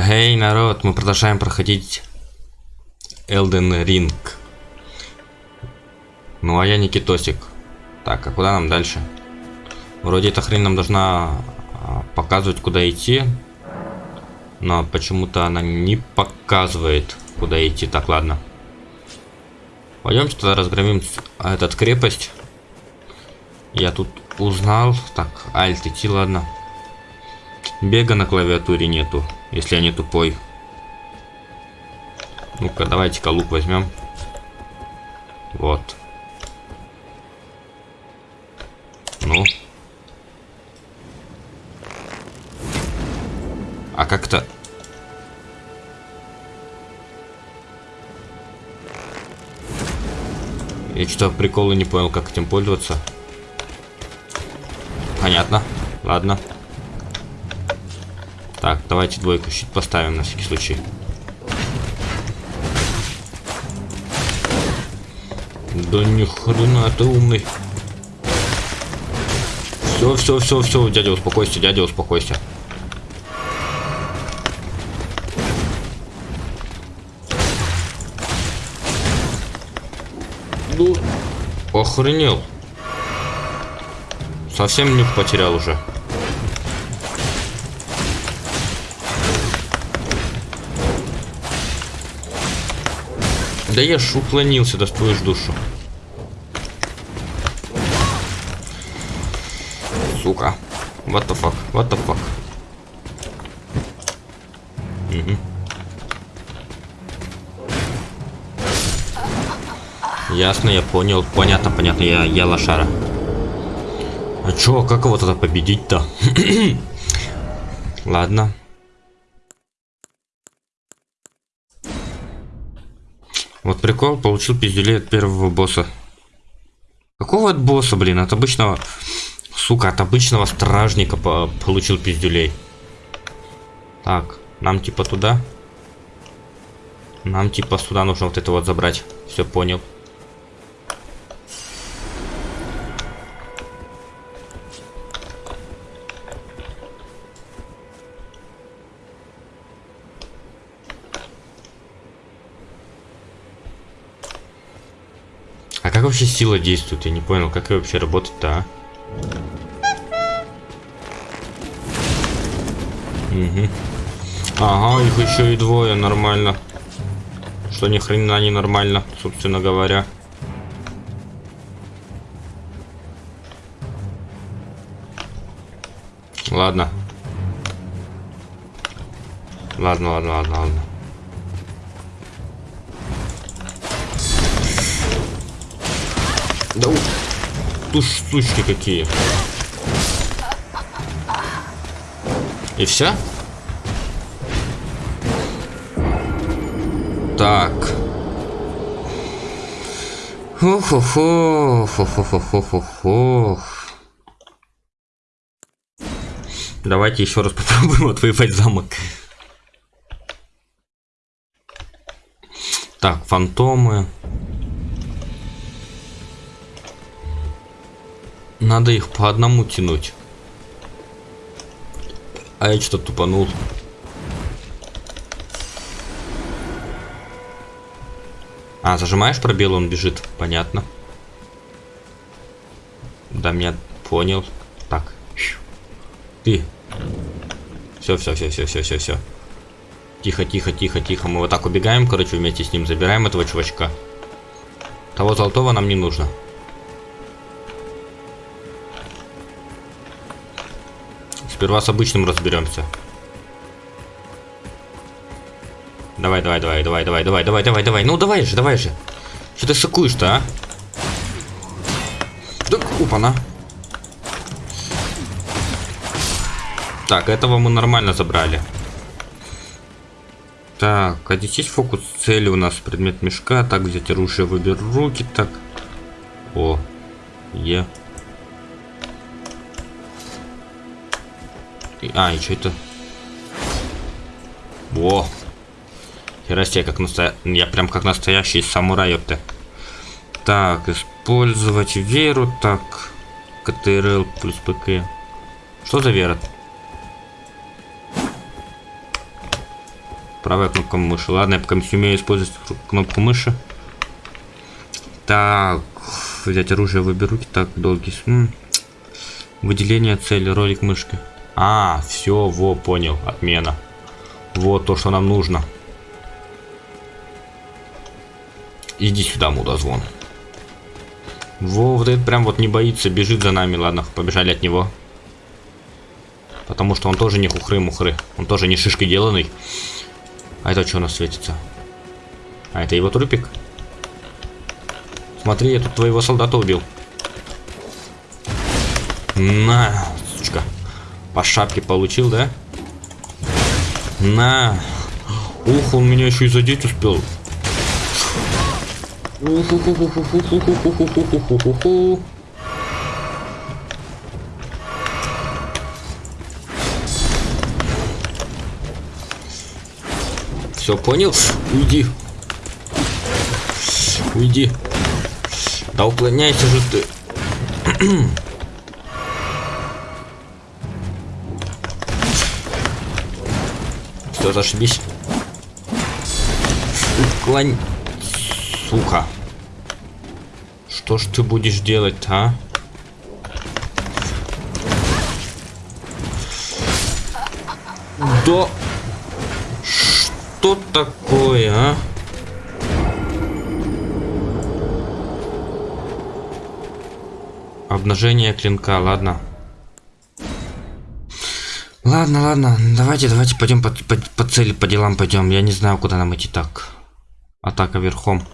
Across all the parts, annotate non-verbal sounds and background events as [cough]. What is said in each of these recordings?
Эй, народ, мы продолжаем проходить Elden Ring. Ну, а я Никитосик. Так, а куда нам дальше? Вроде эта хрень нам должна а, показывать, куда идти. Но почему-то она не показывает, куда идти. Так, ладно. Пойдемте тогда разгромим этот крепость. Я тут узнал. Так, альт идти, ладно. Бега на клавиатуре нету, если я не тупой. Ну-ка, давайте-ка лук возьмем. Вот. Ну. А как-то... Я что-то приколы не понял, как этим пользоваться. Понятно. Ладно. Так, давайте двойку щит поставим на всякий случай. Да ни хрена ты умный. Все, все, все, все, дядя, успокойся, дядя, успокойся. Ну, охренел. Совсем нюх потерял уже. Да я ж уклонился, достоишь душу. Сука. What the fuck? What the fuck? Угу. Ясно, я понял. Понятно, понятно, я, я лошара. А чё, как его тогда победить-то? [clears throat] Ладно. Вот прикол, получил пиздюлей от первого босса. Какого от босса, блин? От обычного... Сука, от обычного стражника по получил пиздюлей. Так, нам типа туда. Нам типа сюда нужно вот это вот забрать. Все понял. Вообще сила действует? Я не понял, как ее вообще работать-то, а? Угу. Ага, их еще и двое, нормально. Что ни хрена не нормально, собственно говоря. Ладно. Ладно, ладно, ладно, ладно. Уж сучки какие. И все? Так. Хо-хо-хо, хо-хо-хо-хо-хо. Давайте еще раз попробуем [laughs] отвоевать замок. Так, фантомы. Надо их по одному тянуть. А я что-то тупанул. А, зажимаешь пробел, он бежит. Понятно. Да, меня понял. Так. Ты. Все, все, все, все, все, все, все. Тихо, тихо, тихо, тихо. Мы вот так убегаем, короче, вместе с ним забираем этого чувачка. Того золотого нам не нужно. Сперва с обычным разберемся. Давай, давай, давай, давай, давай, давай, давай, давай, давай. Ну давай же, давай же. Что ты шикуешь-то, а? Так, опа-на. Так, этого мы нормально забрали. Так, а здесь есть фокус цели у нас, предмет мешка. Так, взять оружие, выберу руки, так. О, е. А, и что это? Во! Херастия, как настоя... Я прям как настоящий самурай, ёпта. Так, использовать веру, так. КТРЛ плюс ПК. Что за вера? Правая кнопка мыши. Ладно, я пока не умею использовать кнопку мыши. Так, взять оружие выберу. Так, долгий. М Выделение цели, ролик мышки. А, все, во, понял, отмена. Вот то, что нам нужно. Иди сюда, мудозвон. Во, вот этот прям вот не боится, бежит за нами. Ладно, побежали от него. Потому что он тоже не хухры-мухры. Он тоже не шишкой деланный. А это что у нас светится? А это его трупик? Смотри, я тут твоего солдата убил. На. По шапке получил, да? На. Ух, он меня еще и задеть успел. Все понял? Уйди. Уйди. Да уклоняйся же ты. [clears throat] Все, зашибись. Уклонь. Сука. Что ж ты будешь делать, а? Да что такое, а? Обнажение клинка, ладно. Ладно, ладно, давайте, давайте пойдем по, по, по цели, по делам пойдем. Я не знаю, куда нам идти так. Атака верхом.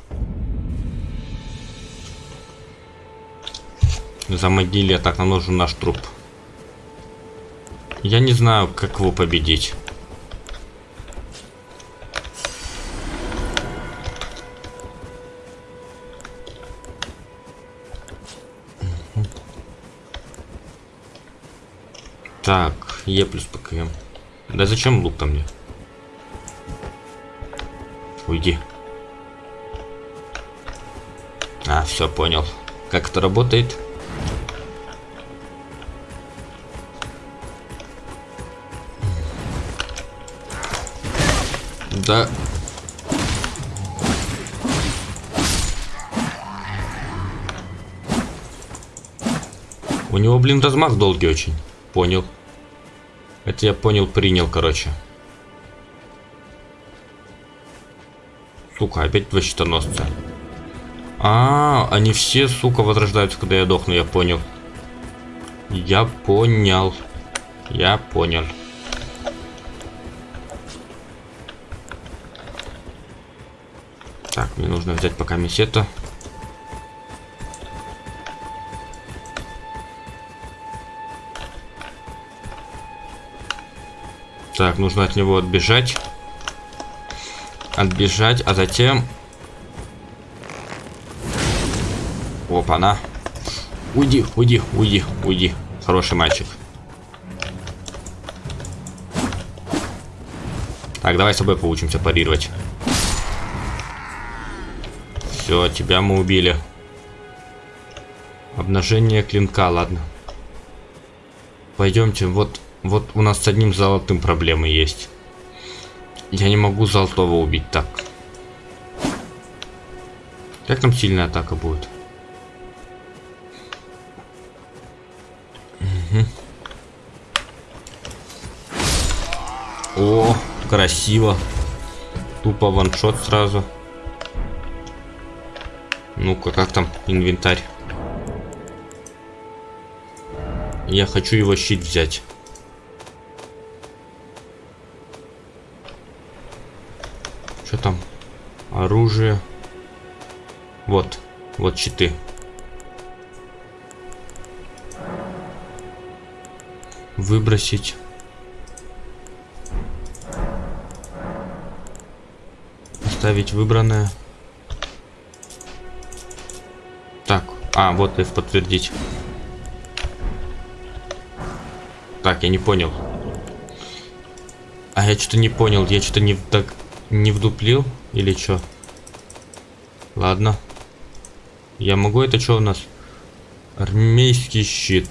Замогили, а так нам нужен наш труп. Я не знаю, как его победить. Так, Е плюс ПКМ. Да зачем лук там мне? Уйди. А, все, понял. Как это работает? Да. У него, блин, размах долгий очень. Понял. Это я понял, принял, короче. Сука, опять два щитоносца. А, они все, сука, возрождаются, когда я дохну, я понял. Я понял. Я понял. Так, мне нужно взять пока месета. Так, нужно от него отбежать. Отбежать, а затем... Опа-на. Уйди, уйди, уйди, уйди. Хороший мальчик. Так, давай с тобой поучимся парировать. Все, тебя мы убили. Обнажение клинка, ладно. Пойдемте, вот вот у нас с одним золотым проблемы есть. Я не могу золотого убить так. Как там сильная атака будет? Угу. О, красиво. Тупо ваншот сразу. Ну-ка, как там инвентарь? Я хочу его щит взять. Оружие. Вот. Вот щиты. Выбросить. Оставить выбранное. Так. А, вот и подтвердить. Так, я не понял. А я что-то не понял. Я что-то не так не вдуплил или что? Ладно. Я могу это что у нас? Армейский щит.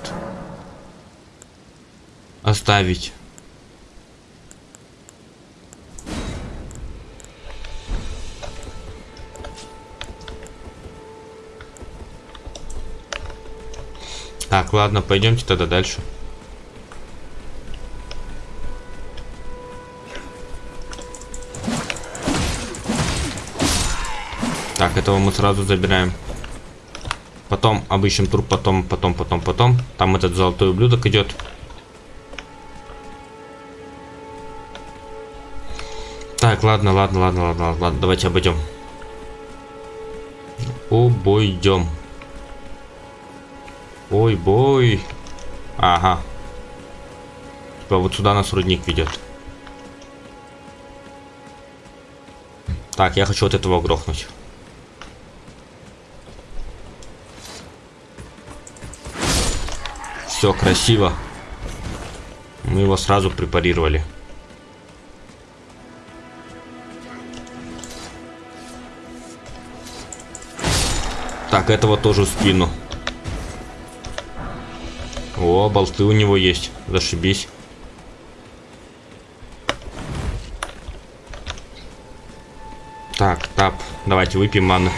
Оставить. Так, ладно, пойдемте тогда дальше. Так, этого мы сразу забираем. Потом обыщем труп, потом, потом, потом, потом. Там этот золотой ублюдок идет. Так, ладно, ладно, ладно, ладно, ладно, давайте обойдем. Обойдем. Ой, бой. Ага. Типа вот сюда нас рудник ведет. Так, я хочу вот этого грохнуть. Все красиво. Мы его сразу препарировали. Так, этого тоже в спину. О, болты у него есть. Зашибись. Так, тап. Давайте выпьем ману.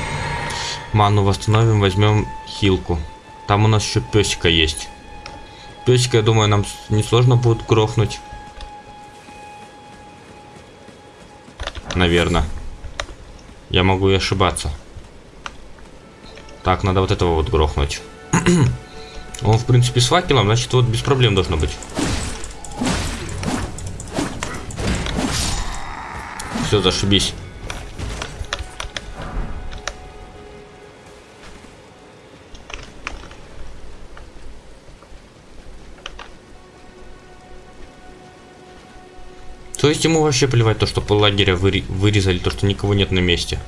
Ману восстановим, возьмем хилку. Там у нас еще песика есть. Песика, я думаю, нам несложно будет грохнуть. Наверное. Я могу и ошибаться. Так, надо вот этого вот грохнуть. [clears throat] Он, в принципе, с факелом, значит, вот без проблем должно быть. Все, зашибись. То есть ему вообще плевать то, что пол лагеря вырезали, то, что никого нет на месте.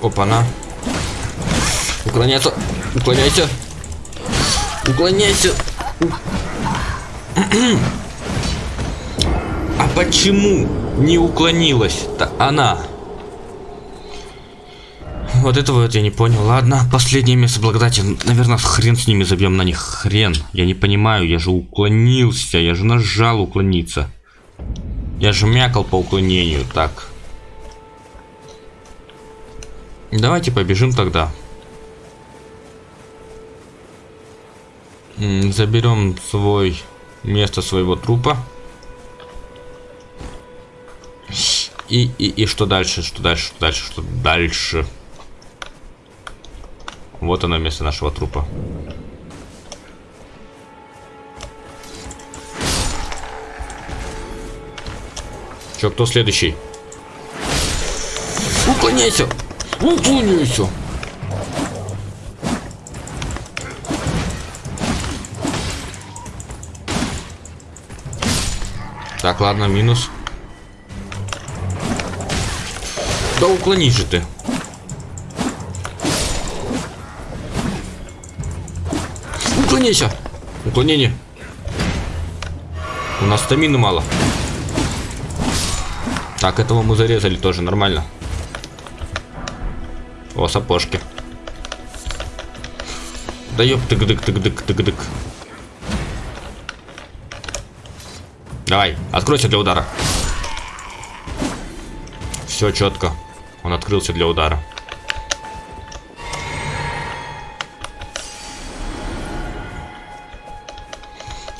Опа-на. Уклоняйся. Уклоняйся. Уклоняйся. [clears throat] А почему не уклонилась-то она? Вот этого вот я не понял. Ладно, последнее место благодати. Наверное, хрен с ними забьем на них. Хрен. Я не понимаю, я же уклонился. Я же нажал уклониться. Я же мякал по уклонению. Так. Давайте побежим тогда. Заберем свой место своего трупа. И, и, и что дальше, что дальше, что дальше, что дальше. Вот оно место нашего трупа. Чё, кто следующий? Уклоняйся! Уклоняйся! Так, ладно, минус. Да уклонись же ты. Уклоняйся. Уклонение. У нас стамины мало. Так, этого мы зарезали тоже, нормально. О, сапожки. Да ёп, тык-дык, тык-дык, тык-дык. Давай, откройся для удара. Все четко. Он открылся для удара.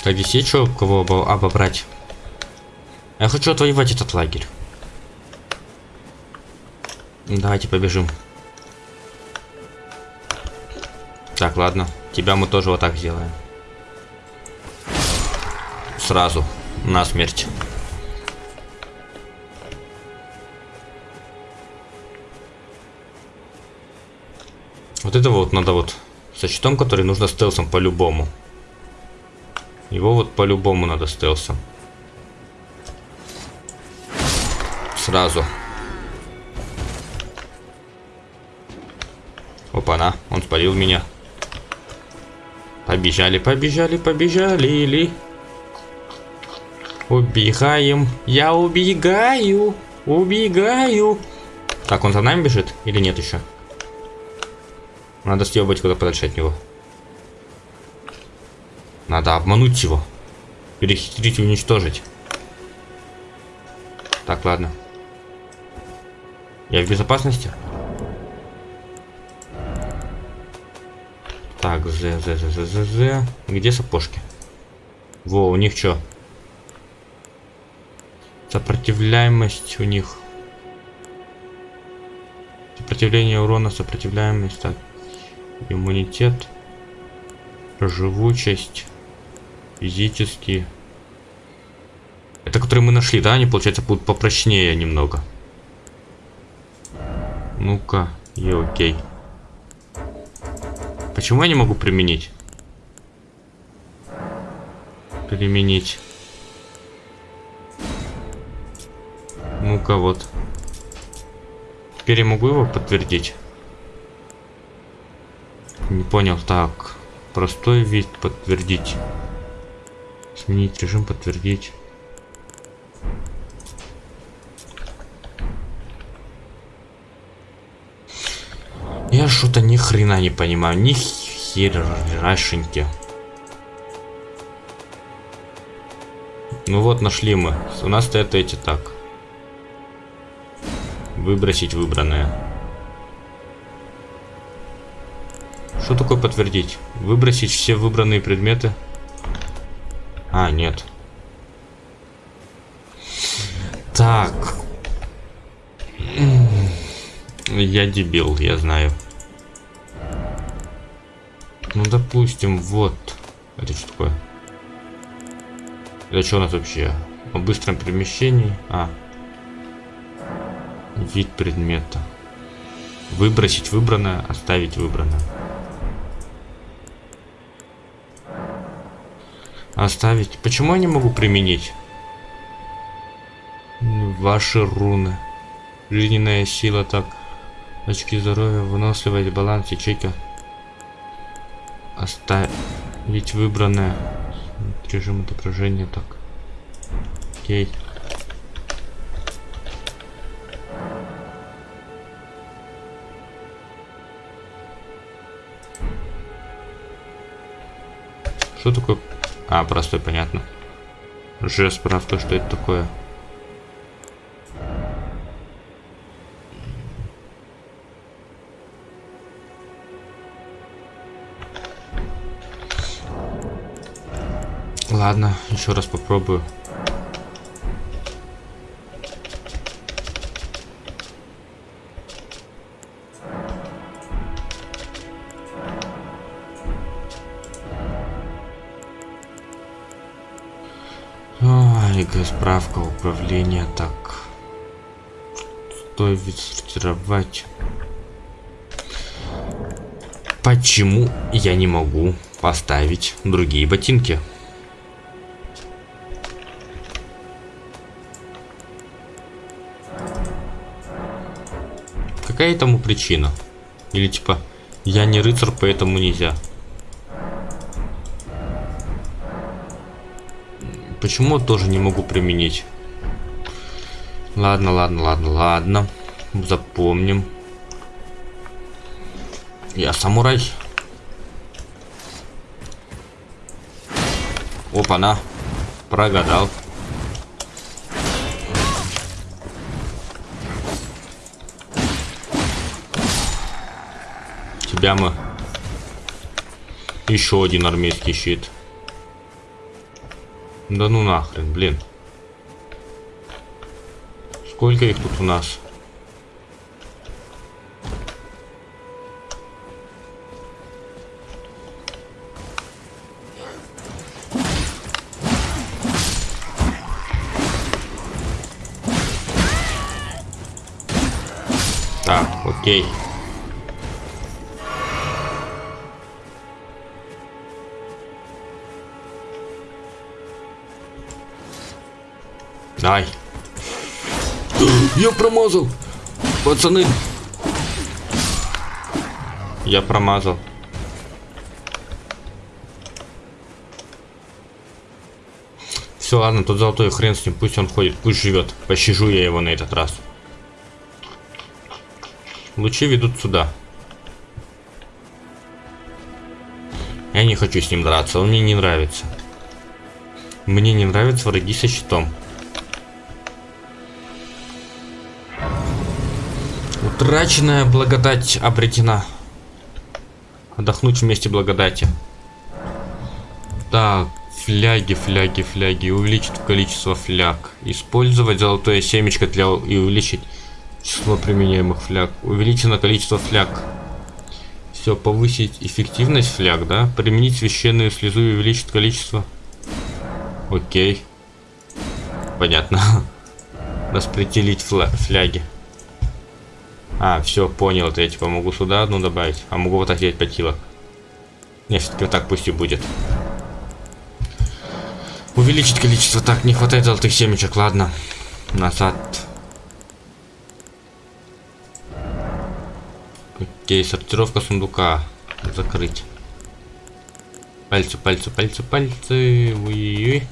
Так, здесь есть что, кого обобрать? Я хочу отвоевать этот лагерь. Давайте побежим. Так, ладно. Тебя мы тоже вот так сделаем. Сразу. На смерть. Вот это вот надо вот со щитом, который нужно стелсом по-любому. Его вот по-любому надо стелсом. Сразу. Опа-на, он спалил меня. Побежали, побежали, побежали. Или... Убегаем. Я убегаю. Убегаю. Так, он за нами бежит или нет еще? Надо съебать куда подальше от него. Надо обмануть его. Перехитрить и уничтожить. Так, ладно. Я в безопасности? Так, З, З, З, З, З, З. Где сапожки? Во, у них что? Сопротивляемость у них. Сопротивление урона, сопротивляемость. Так. Иммунитет. Живучесть. Физический. Это которые мы нашли, да? Они, получается, будут попрочнее немного. Ну-ка, и окей. Почему я не могу применить? Применить. Ну-ка, вот. Теперь я могу его подтвердить? Не понял. Так. Простой вид подтвердить. Сменить режим подтвердить. Я что-то ни хрена не понимаю. Ни херашеньки. Ну вот, нашли мы. У нас стоят эти так. Выбросить выбранное. Что такое подтвердить? Выбросить все выбранные предметы? А, нет. Так. Я дебил, я знаю. Ну, допустим, вот. Это что такое? Это что у нас вообще? О быстром перемещении? А. Вид предмета. Выбросить выбранное, оставить выбранное. Оставить. Почему я не могу применить? Ваши руны. Жизненная сила так. Очки здоровья, выносливость, баланс, ячейка. Оставить выбранное. Режим отображения так. Окей. Что такое? А, простой, понятно. Ж справка, что это такое. Ладно, еще раз попробую. Справка управления так. Стоит сортировать. Почему я не могу поставить другие ботинки? какая этому причина? Или типа, я не рыцарь, поэтому нельзя. Почему тоже не могу применить? Ладно, ладно, ладно, ладно. Запомним. Я самурай. Опа-на. Прогадал. тебя мы. Еще один армейский щит. Да ну нахрен, блин. Сколько их тут у нас? Так, окей. Ай. Я промазал. Пацаны. Я промазал. Все, ладно, тут золотой хрен с ним, пусть он ходит, пусть живет. Пощажу я его на этот раз. Лучи ведут сюда. Я не хочу с ним драться, он мне не нравится. Мне не нравятся враги со щитом. Утраченная благодать обретена. Отдохнуть вместе благодати. Так, фляги, фляги, фляги. Увеличить количество фляг. Использовать золотое семечко для и увеличить число применяемых фляг. Увеличено количество фляг. Все, повысить эффективность фляг, да? Применить священную слезу и увеличить количество. Окей. Понятно. [laughs] Распределить фля фляги. А, все, понял. Это я типа могу сюда одну добавить. А могу вот так сделать 5 килок. Не, все-таки вот так пусть и будет. Увеличить количество. Так, не хватает золотых семечек, ладно. Назад. Окей, сортировка сундука. Закрыть. Пальцы, пальцы, пальцы, пальцы. Ой-ой-ой.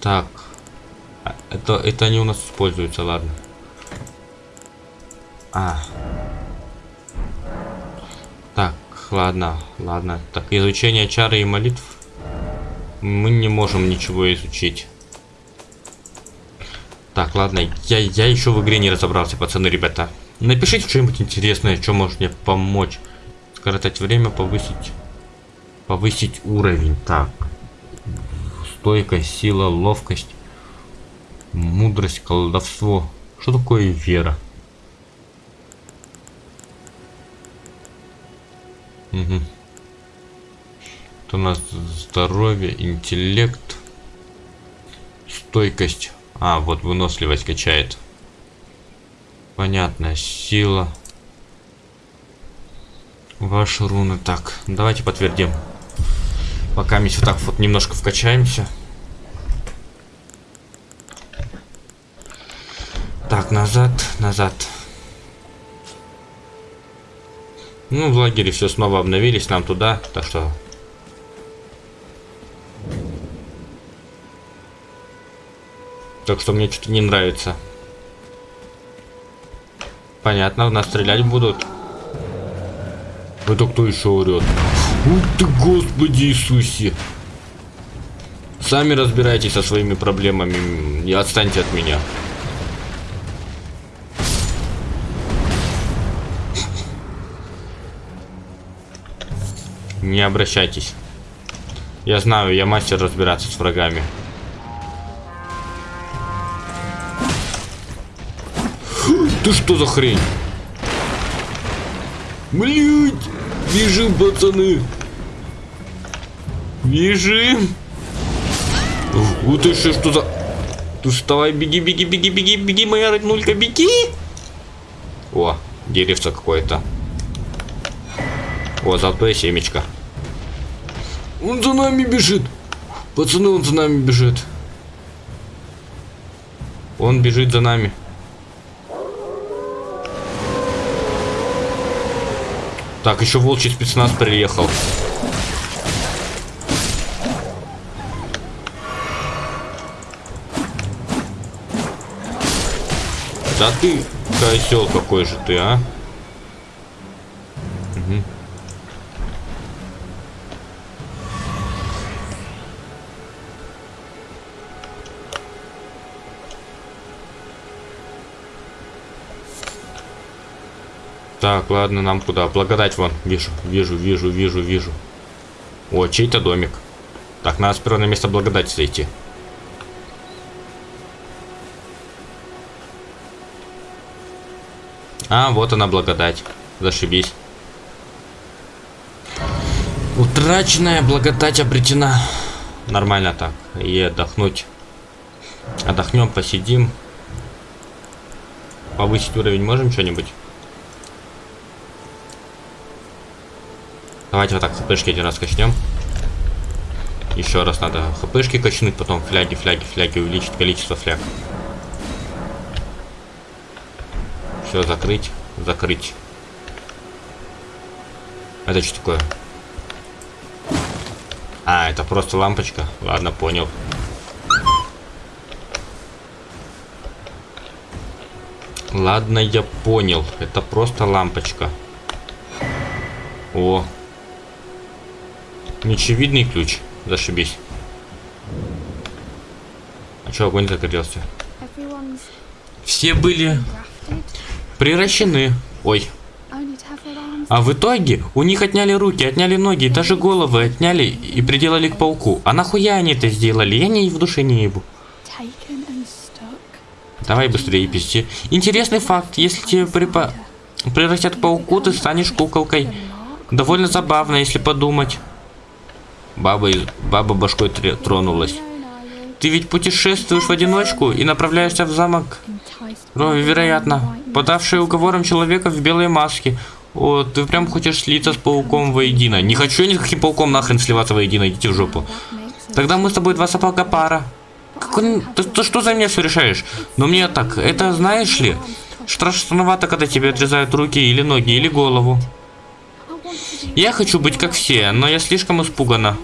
Так. Это, это они у нас используются, ладно. А. Так, ладно, ладно. Так, изучение чары и молитв. Мы не можем ничего изучить. Так, ладно, я, я еще в игре не разобрался, пацаны, ребята. Напишите что-нибудь интересное, что может мне помочь. Скоротать время, повысить... Повысить уровень. Так. Стойкость, сила, ловкость. Мудрость, колдовство. Что такое вера? Угу. Это у нас здоровье, интеллект, стойкость. А, вот выносливость качает. Понятно, сила. Ваши руны. Так, давайте подтвердим. Пока мы вот так вот немножко вкачаемся. Так, назад, назад. Ну, в лагере все снова обновились, нам туда, так что... Так что мне что-то не нравится. Понятно, в нас стрелять будут. Это кто еще орет? Ух ты, Господи Иисусе! Сами разбирайтесь со своими проблемами. Не отстаньте от меня. Не обращайтесь. Я знаю, я мастер разбираться с врагами. Ты что за хрень? Блять! Бежим, пацаны! Бежим! Вот ты что, что за... Ты вставай, беги, беги, беги, беги, беги, моя роднулька, беги! О, деревце какое-то. О, золотое семечко. Он за нами бежит. Пацаны, он за нами бежит. Он бежит за нами. Так, еще волчий спецназ приехал. Да ты козел какой же ты, а? Так, ладно, нам куда? Благодать вон. Вижу, вижу, вижу, вижу, вижу. О, чей-то домик. Так, надо сперва на место благодати зайти. А, вот она благодать. Зашибись. Утраченная благодать обретена. Нормально так. И отдохнуть. Отдохнем, посидим. Повысить уровень можем что-нибудь? Давайте вот так хпшки один раз качнем. Еще раз надо хпшки качнуть, потом фляги, фляги, фляги, увеличить количество фляг. Все, закрыть, закрыть. Это что такое? А, это просто лампочка. Ладно, понял. Ладно, я понял. Это просто лампочка. О, Нечевидный ключ. Зашибись. А чё, огонь загорелся? Все были приращены. Ой. А в итоге у них отняли руки, отняли ноги, даже головы отняли и приделали к пауку. А нахуя они это сделали? Я не в душе не ебу. Давай быстрее пизди. Интересный факт. Если тебе припа... превратят пауку, ты станешь куколкой. Довольно забавно, если подумать. Баба, баба башкой тронулась. Ты ведь путешествуешь в одиночку и направляешься в замок? Рови, вероятно. Подавший уговором человека в белой маске. О, ты прям хочешь слиться с пауком воедино. Не хочу я ни пауком нахрен сливаться воедино, идите в жопу. Тогда мы с тобой два сапога пара. Какой... Ты, ты что за меня все решаешь? Но мне так, это знаешь ли? Страшновато, когда тебе отрезают руки или ноги, или голову. Я хочу быть как все, но я слишком испугана.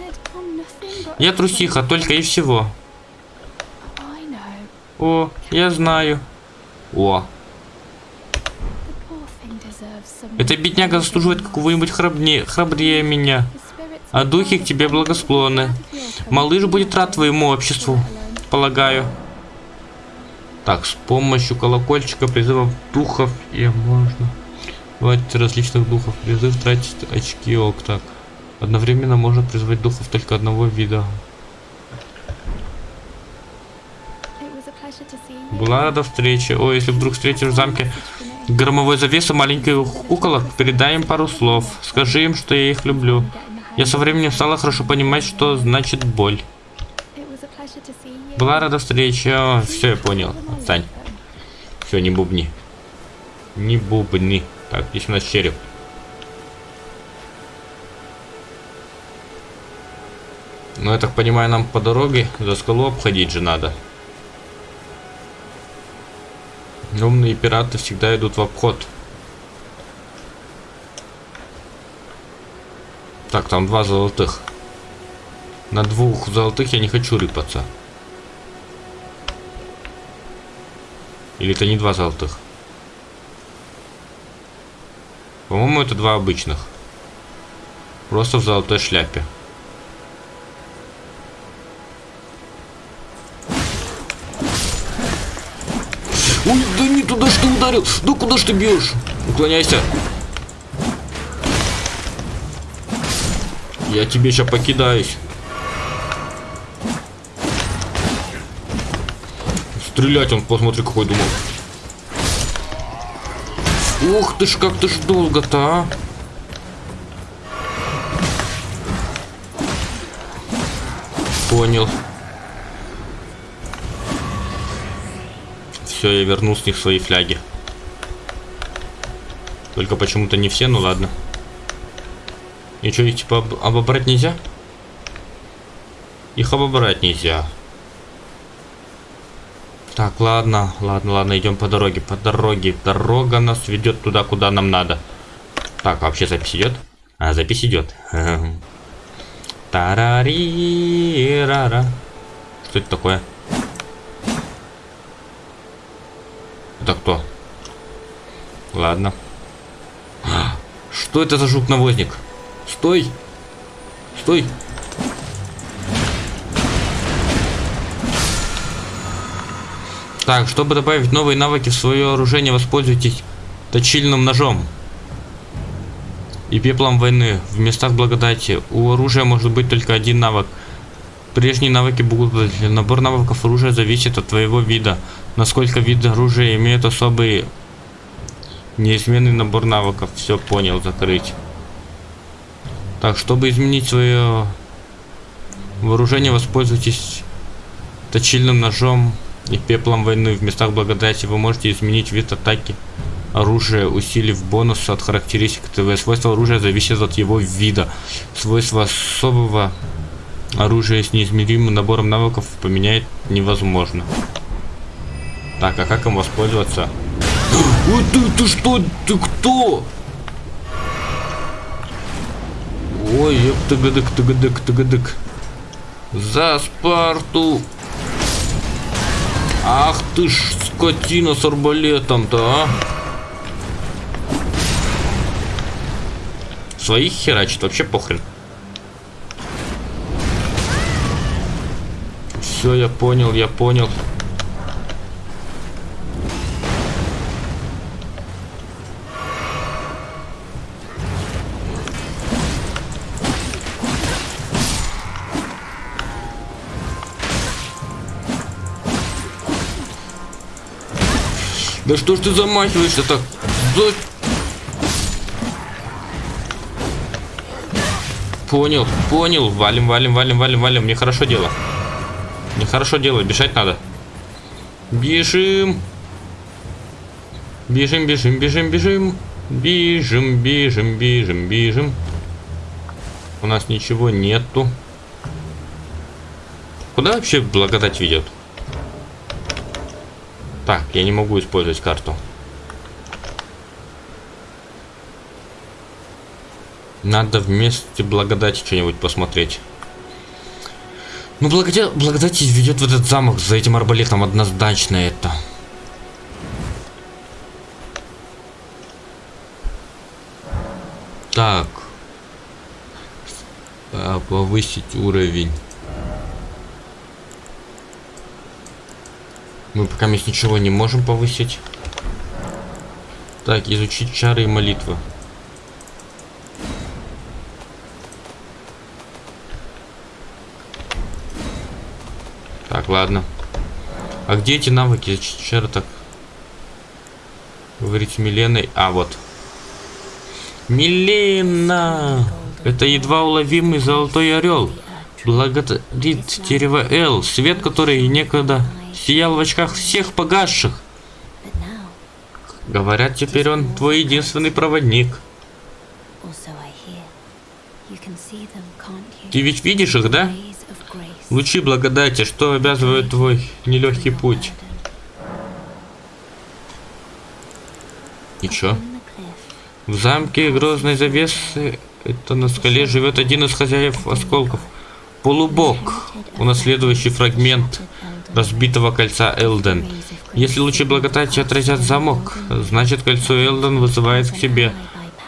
Я трусиха, только и всего. О, я знаю. О. Эта бедняга заслуживает какого-нибудь храбнее, храбрее меня. А духи к тебе благосклонны. Малыш будет рад твоему обществу, полагаю. Так, с помощью колокольчика призывов духов и можно Хватит различных духов. Призыв тратить очки ок так. Одновременно можно призвать духов только одного вида. Была рада встрече. О, если вдруг встретишь в замке громовой завесы маленьких куколок, передай им пару слов. Скажи им, что я их люблю. Я со временем стала хорошо понимать, что значит боль. Была рада встрече. Все, я понял. Отстань. Все, не бубни. Не бубни. Так, здесь у нас череп. Ну, я так понимаю, нам по дороге за скалу обходить же надо. Умные пираты всегда идут в обход. Так, там два золотых. На двух золотых я не хочу рыпаться. Или это не два золотых? По-моему, это два обычных. Просто в золотой шляпе. Ой, да не туда что ударил. Да куда ж ты бьешь? Уклоняйся. Я тебе сейчас покидаюсь. Стрелять он, посмотри, какой думал. Ух ты ж, как ты ж долго-то, а? Понял. Все, я вернул с них свои фляги. Только почему-то не все, ну ладно. И что, их типа об обобрать нельзя? Их обобрать нельзя. Так, ладно, ладно, ладно, идем по дороге, по дороге. Дорога нас ведет туда, куда нам надо. Так, вообще запись идет? А, запись идет. [laughs] тарари рара Что это такое? Это кто? Ладно. [gasps] Что это за жук-навозник? Стой! Стой! Так, чтобы добавить новые навыки в свое оружие, воспользуйтесь точильным ножом и пеплом войны в местах благодати. У оружия может быть только один навык. Прежние навыки будут Набор навыков оружия зависит от твоего вида. Насколько вид оружия имеет особый неизменный набор навыков. Все понял, закрыть. Так, чтобы изменить свое вооружение, воспользуйтесь точильным ножом и пеплом войны. В местах благодати вы можете изменить вид атаки оружия, усилив бонус от характеристик ТВ. Свойства оружия зависят от его вида. Свойства особого оружия с неизмеримым набором навыков поменять невозможно. Так, а как им воспользоваться? Ой, ты, ты что? Ты кто? Ой, тыгадык, тыгадык, тыгадык. За Спарту! Ах ты ж скотина с арбалетом-то, а! Своих херачит, вообще похрен. Все, я понял, я понял. Да что ж ты замахиваешься так? За... Понял, понял. Валим, валим, валим, валим, валим. Мне хорошо дело. Мне хорошо дело, бежать надо. Бежим. Бежим, бежим, бежим, бежим. Бежим, бежим, бежим, бежим. У нас ничего нету. Куда вообще благодать ведет? Так, я не могу использовать карту. Надо вместе благодати что-нибудь посмотреть. Ну, благодать, благодать ведет в этот замок за этим арбалетом однозначно это. Так. Повысить уровень. Мы пока мест ничего не можем повысить. Так, изучить чары и молитвы. Так, ладно. А где эти навыки? Вчера так говорить Миленой. А, вот. Милена! Это едва уловимый золотой орел. Благодарит дерево Эл, свет который некогда сиял в очках всех погасших. Говорят, теперь он твой единственный проводник. Ты ведь видишь их, да? Лучи благодати, что обязывает твой нелегкий путь. И чё? В замке грозной завесы, это на скале, живет один из хозяев осколков. Полубог, унаследующий фрагмент разбитого кольца Элден. Если лучи благодати отразят замок, значит кольцо Элден вызывает к себе.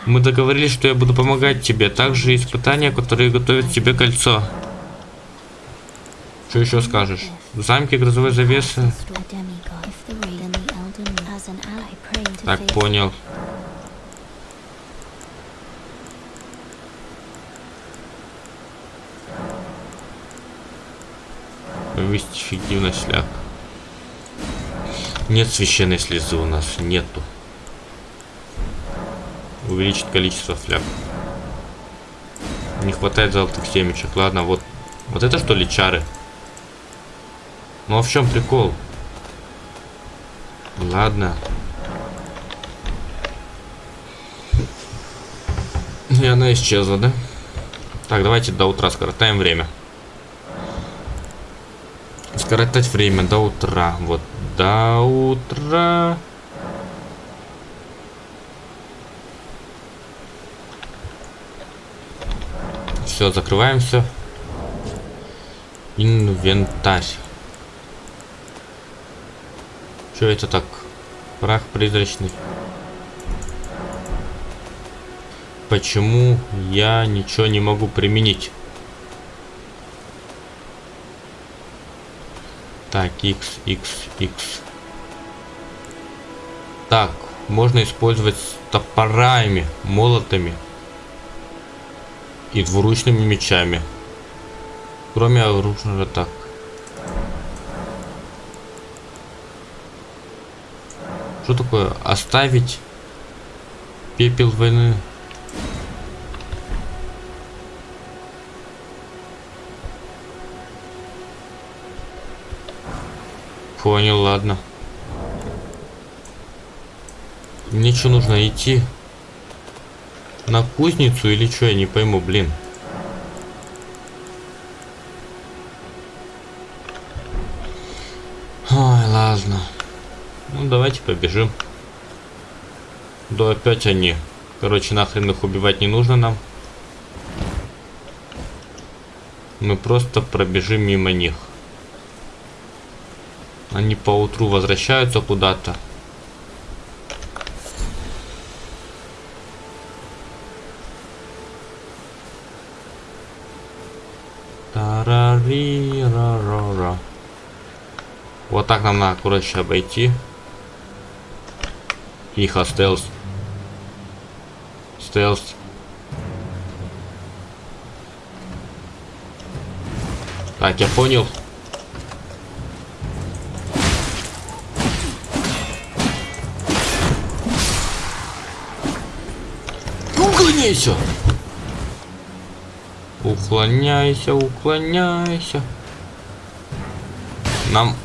Мы договорились, что я буду помогать тебе. Также испытания, которые готовят тебе кольцо. Что еще скажешь? В замке грозовой завесы. Так, понял. Повысить эффективность шляп. Нет священной слезы у нас, нету. Увеличить количество фляп. Не хватает золотых семечек. Ладно, вот. Вот это что ли чары? Ну а в чем прикол? Ладно. И она исчезла, да? Так, давайте до утра скоротаем время. Скоротать время до утра. Вот, до утра. Все, закрываемся. Инвентарь. Что это так? Прах призрачный. Почему я ничего не могу применить? Так, X, X, X. Так, можно использовать топорами, молотами и двуручными мечами. Кроме оружия так. Что такое? Оставить пепел войны. Понял, ладно. Мне что нужно идти? На кузницу или что, я не пойму, блин. Ой, ладно. Ну, давайте побежим. Да опять они. Короче, нахрен их убивать не нужно нам. Мы просто пробежим мимо них. Они поутру возвращаются куда-то. Вот так нам надо, короче, обойти. Тихо, стелс. Стелс. Так, я понял. Уклоняйся! Уклоняйся, уклоняйся. Нам...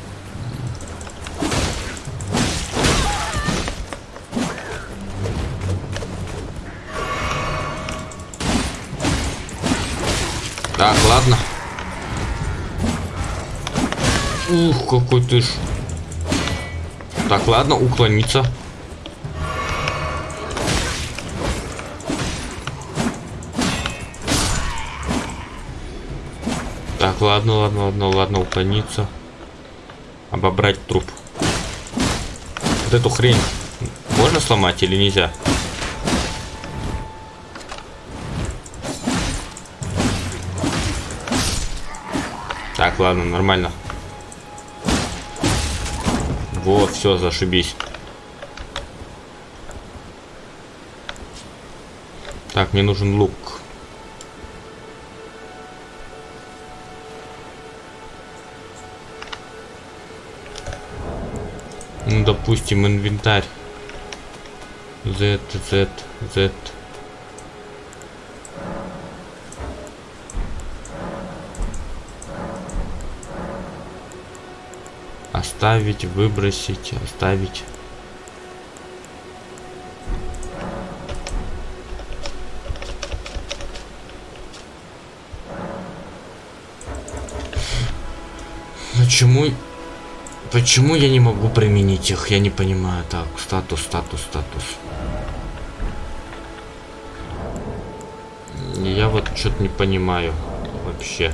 Так, ладно. Ух, какой ты ж. Так, ладно, уклониться. Так, ладно, ладно, ладно, ладно, уклониться. Обобрать труп. Вот эту хрень можно сломать или нельзя? Так, ладно, нормально. Вот, все, зашибись. Так, мне нужен лук. Допустим, инвентарь. Z, Z, Z. Оставить, выбросить, оставить. Почему Почему я не могу применить их? Я не понимаю. Так, статус, статус, статус. Я вот что-то не понимаю вообще.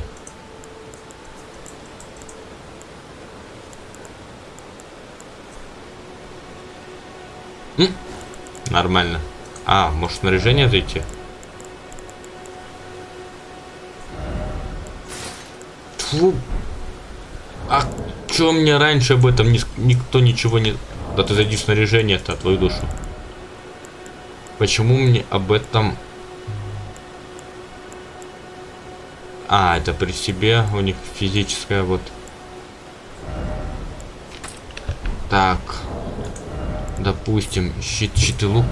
М? Нормально. А, может снаряжение зайти? Фу. Чё мне раньше об этом ни, никто ничего не... Да ты зайди в снаряжение-то, твою душу. Почему мне об этом... А, это при себе у них физическая вот... Так. Допустим, щит, щит и лук.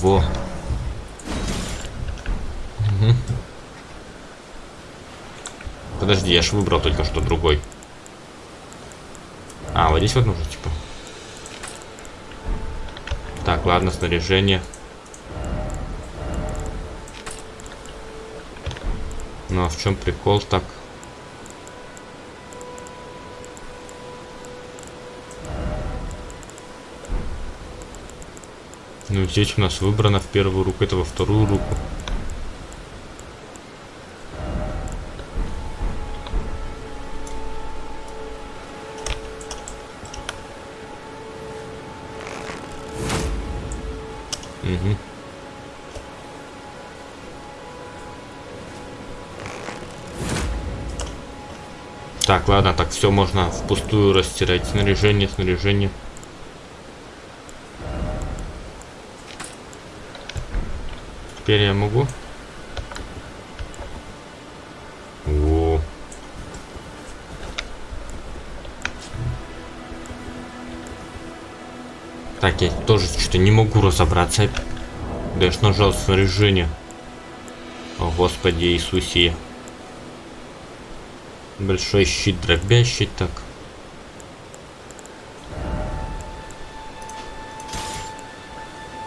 Во. Подожди, я же выбрал только что другой. Здесь вот нужно, типа. Так, ладно, снаряжение. Ну а в чем прикол так? Ну здесь у нас выбрано в первую руку, это во вторую руку. Так, ладно, так все можно впустую растирать. Снаряжение, снаряжение. Теперь я могу. О. Так, я тоже что-то не могу разобраться. Да я ж нажал снаряжение. О, Господи Иисусе. Большой щит дробящий так.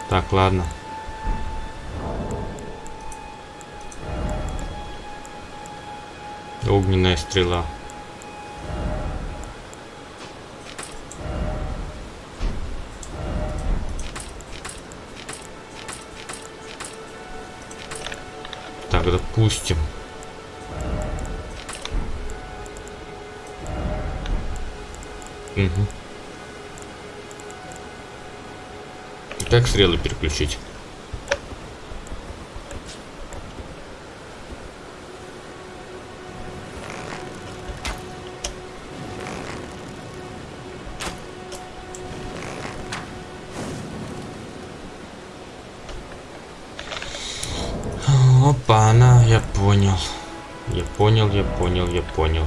Так, ладно. Огненная стрела. Так, допустим. Угу. Как стрелы переключить? Опа, она, я понял. Я понял, я понял, я понял.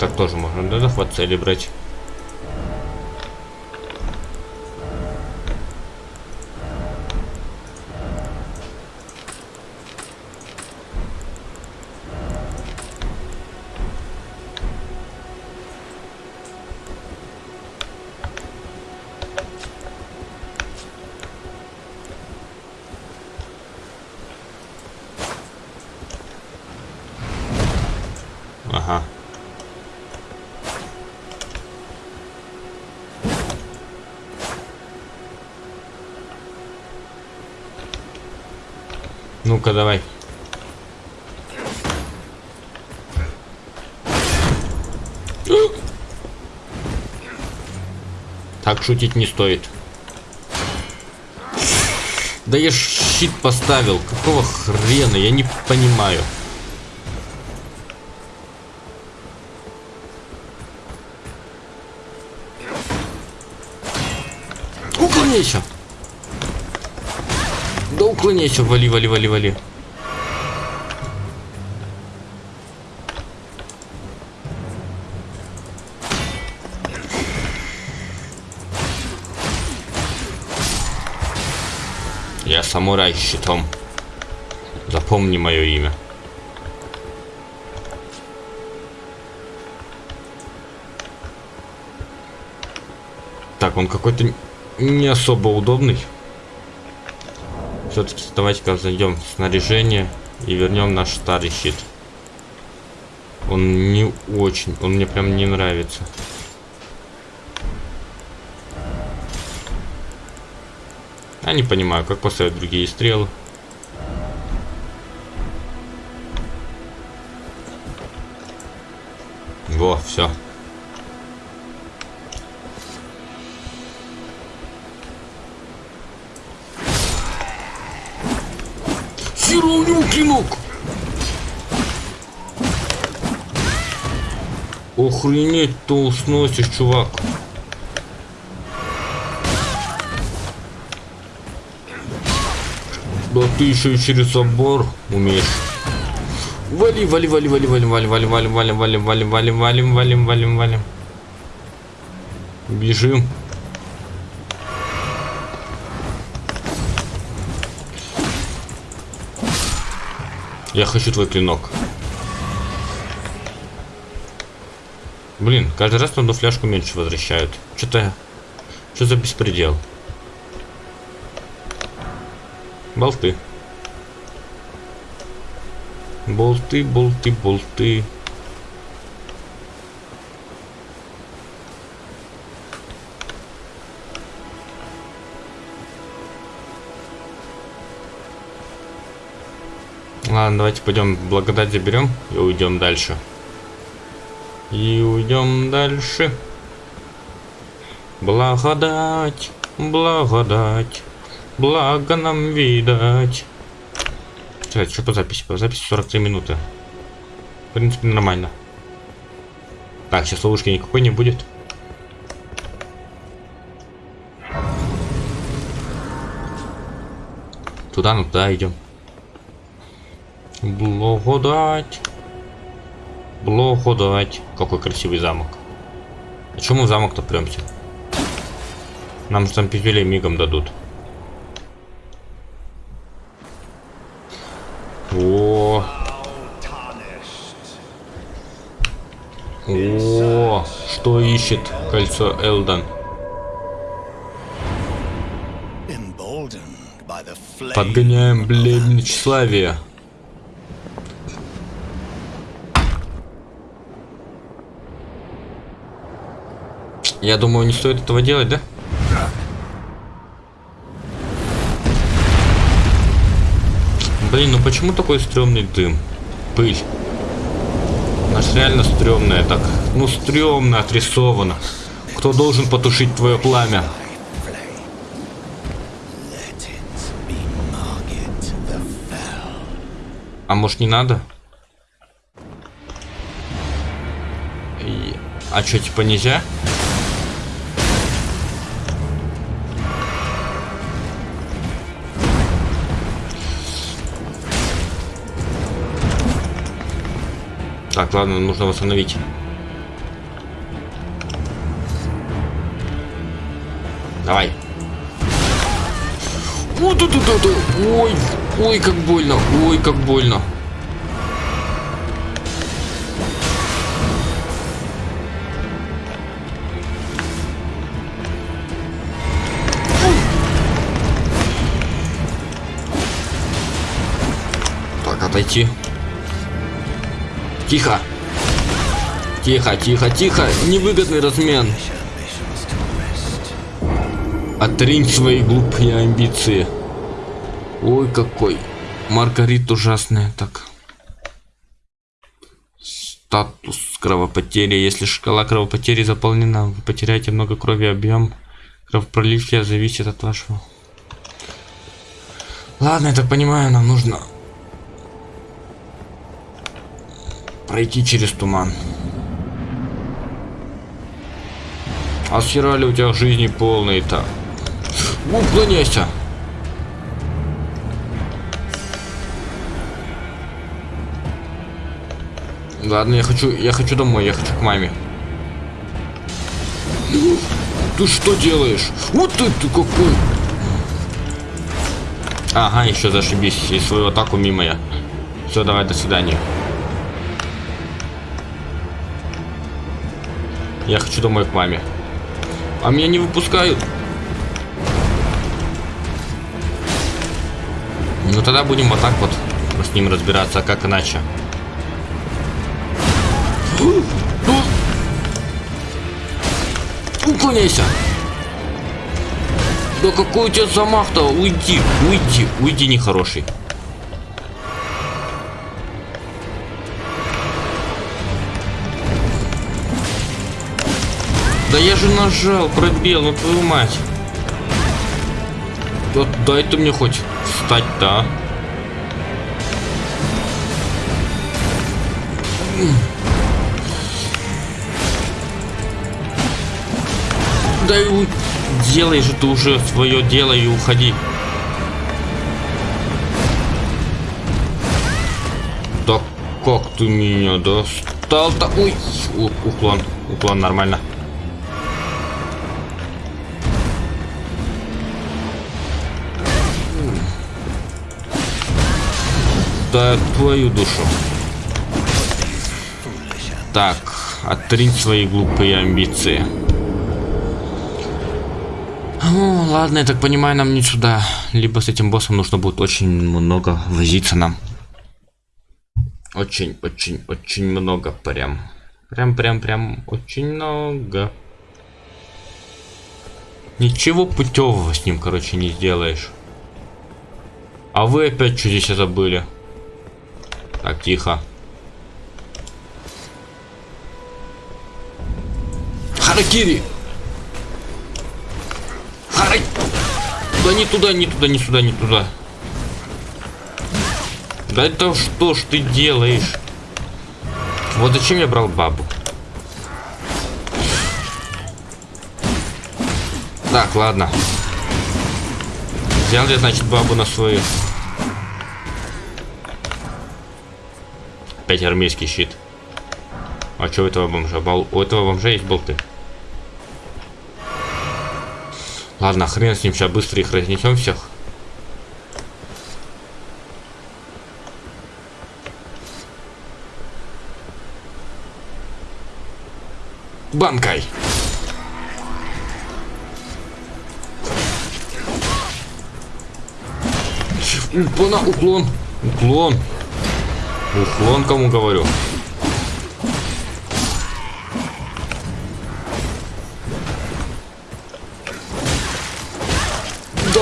Так, тоже можно, да, захват цели брать. Ну-ка, давай. Так шутить не стоит. Да я щит поставил. Какого хрена? Я не понимаю. Уклоняйся. Да уклоняйся. Вали, вали, вали, вали. Я самурай с щитом. Запомни мое имя. Так, он какой-то не особо удобный. Все-таки давайте-ка зайдем в снаряжение и вернем наш старый щит. Он не очень, он мне прям не нравится. Я не понимаю, как поставить другие стрелы. Охренеть, то сносишь, чувак. Да ты еще и через забор умеешь. Вали, вали, вали, вали, вали, вали, вали, вали, вали, вали, вали, вали, валим, валим, валим, валим. Бежим. Я хочу твой клинок. Блин, каждый раз на одну фляжку меньше возвращают. Что-то... Что за беспредел? Болты. Болты, болты, болты. Ладно, давайте пойдем благодать заберем и уйдем дальше. И уйдем дальше. Благодать, благодать, благо нам видать. Кстати, что по записи? По записи 43 минуты. В принципе, нормально. Так, сейчас ловушки никакой не будет. Туда, ну туда идем. Благодать. Благодать. Какой красивый замок. А чему в замок-то премся? Нам же там пиздюлей мигом дадут. О. О, что ищет кольцо Элден? Подгоняем бледь тщеславие. Я думаю, не стоит этого делать, да? Блин, ну почему такой стрёмный дым? Пыль. Она ж реально стрёмная так. Ну, стрёмно отрисовано. Кто должен потушить твое пламя? А может не надо? И... А что, типа нельзя? Так, ладно, нужно восстановить. Давай. Вот тут, тут, тут. Ой, ой, как больно, ой, как больно. Так, отойти. Тихо. Тихо, тихо, тихо. Невыгодный размен. Отринь свои глупые амбиции. Ой, какой. Маргарит ужасная, так. Статус кровопотери. Если шкала кровопотери заполнена, вы потеряете много крови, объем кровопролития зависит от вашего. Ладно, я так понимаю, нам нужно пройти через туман. А схерали у тебя жизни полные-то? Уклоняйся! Ладно, я хочу, я хочу домой, я хочу к маме. Ты что делаешь? Вот ты, ты какой! Ага, еще зашибись, и свою атаку мимо я. Все, давай, до свидания. Я хочу домой к маме. А меня не выпускают. Ну тогда будем вот так вот с ним разбираться, а как иначе. Уклоняйся! Да какой у тебя замах-то? Уйди, уйди, уйди, нехороший. Да я же нажал, пробел, ну твою мать. Да дай ты мне хоть встать-то, а. Да и делай же ты уже свое дело и уходи. Да как ты меня достал-то? Ой, уклон, уклон нормально. Да твою душу. Так, отринь свои глупые амбиции. Ну, ладно, я так понимаю, нам не сюда. Либо с этим боссом нужно будет очень много возиться нам. Очень, очень, очень много прям. Прям, прям, прям, очень много. Ничего путевого с ним, короче, не сделаешь. А вы опять что здесь забыли? Так, тихо. Харакири! Харай! Да не туда, не туда, не сюда, не туда. Да это что ж ты делаешь? Вот зачем я брал бабу? Так, ладно. Взял я, значит, бабу на свою. Опять армейский щит. А что у этого бомжа? Бол... У этого бомжа есть болты. Ладно, хрен с ним, сейчас быстро их разнесем всех. Банкой! Уклон, уклон, уклон. Уклон кому говорю. Да.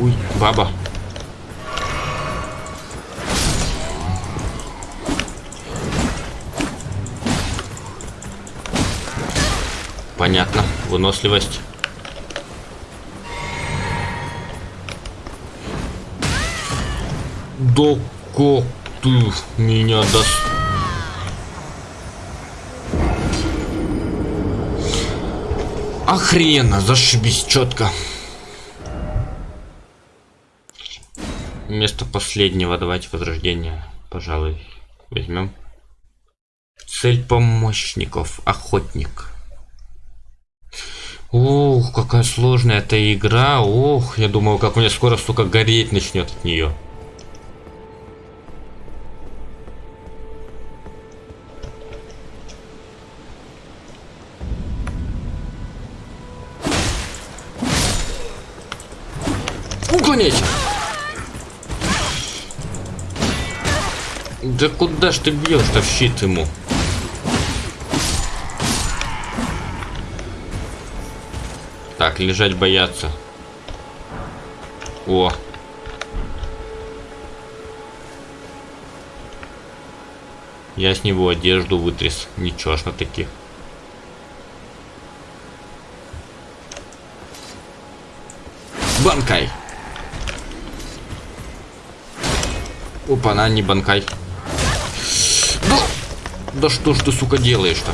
Ой, баба. Понятно. Выносливость. Да как ты меня даст? Охрена, зашибись четко. Место последнего, давайте возрождение, пожалуй, возьмем. Цель помощников, охотник. Ух, какая сложная эта игра. Ох, я думаю, как у меня скоро, сука, гореть начнет от нее. Да куда ж ты бьешь-то в щит ему? Так, лежать бояться. О. Я с него одежду вытряс. Ничего ж на таких. Банкай! Опа, на, не банкай. Да, что ж ты, сука, делаешь-то?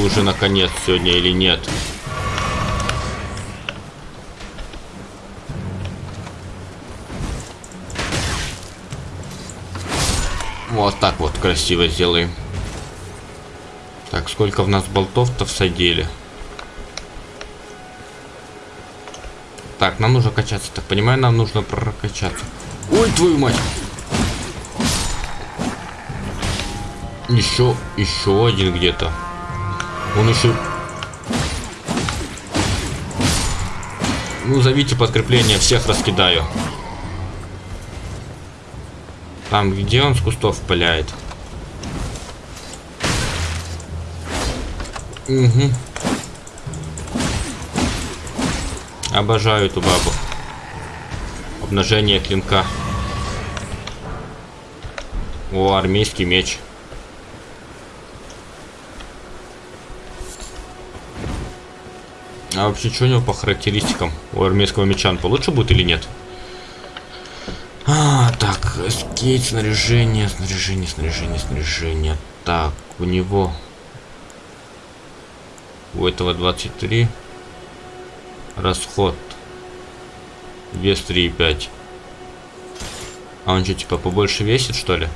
Уже наконец сегодня или нет? Вот так вот красиво сделаем. Так, сколько в нас болтов-то всадили? Так, нам нужно качаться. Так, понимаю, нам нужно прокачаться. Ой, твою мать! Еще, еще один где-то. Он еще... Ну, зовите подкрепление, всех раскидаю. Там, где он с кустов пыляет? Угу. Обожаю эту бабу. Обнажение клинка. О, армейский меч. А вообще, что у него по характеристикам? У армейского меча он получше будет или нет? А, так, скейт, снаряжение, снаряжение, снаряжение, снаряжение. Так, у него... У этого 23. Расход. Вес 3,5. А он что, типа, побольше весит, что ли?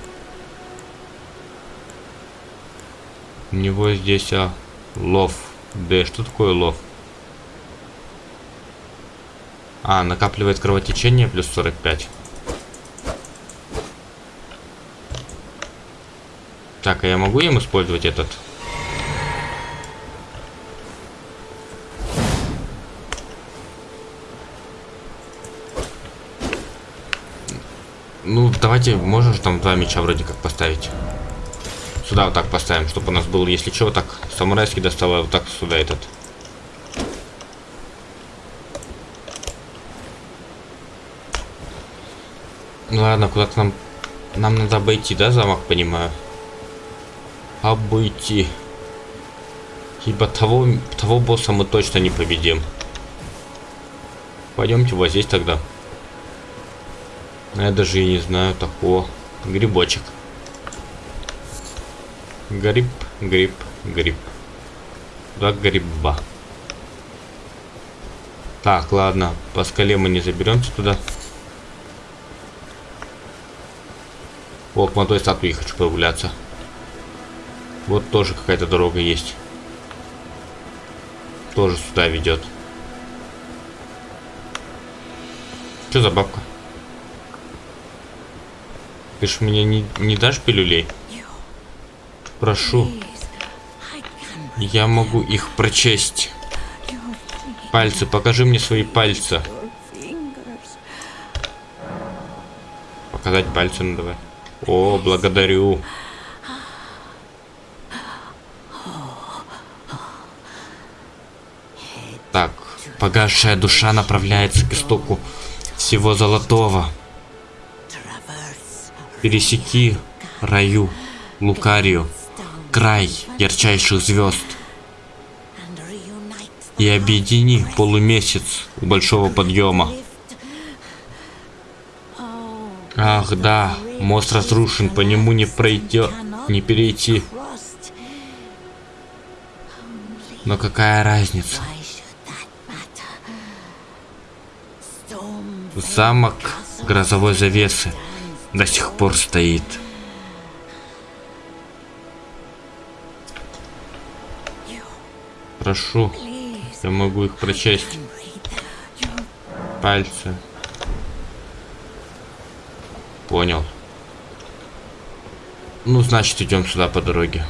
У него здесь, а, лов. Да, что такое лов? А, накапливает кровотечение плюс 45. Так, а я могу им использовать этот? Ну, давайте, можешь там два меча вроде как поставить. Сюда вот так поставим, чтобы у нас был, если вот так самурайский достал, а вот так сюда этот. Ну ладно, куда-то нам... Нам надо обойти, да, замок, понимаю? Обойти. Ибо того, того босса мы точно не победим. Пойдемте вот здесь тогда. Я даже и не знаю такого. Грибочек. Гриб, гриб, гриб. Два гриба. Так, ладно. По скале мы не заберемся туда. К той статуе хочу прогуляться. Вот тоже какая-то дорога есть. Тоже сюда ведет. Что за бабка? Ты ж мне не, не дашь пилюлей? Прошу. Я могу их прочесть. Пальцы, покажи мне свои пальцы. Показать пальцы, ну давай. О, благодарю. Так, погасшая душа направляется к истоку всего золотого. Пересеки раю, Лукарию, край ярчайших звезд. И объедини полумесяц у большого подъема. Ах, да, мост разрушен, по нему не пройдет, не перейти. Но какая разница? Замок грозовой завесы до сих пор стоит. Прошу, я могу их прочесть. Пальцы. Понял. Ну, значит, идем сюда по дороге.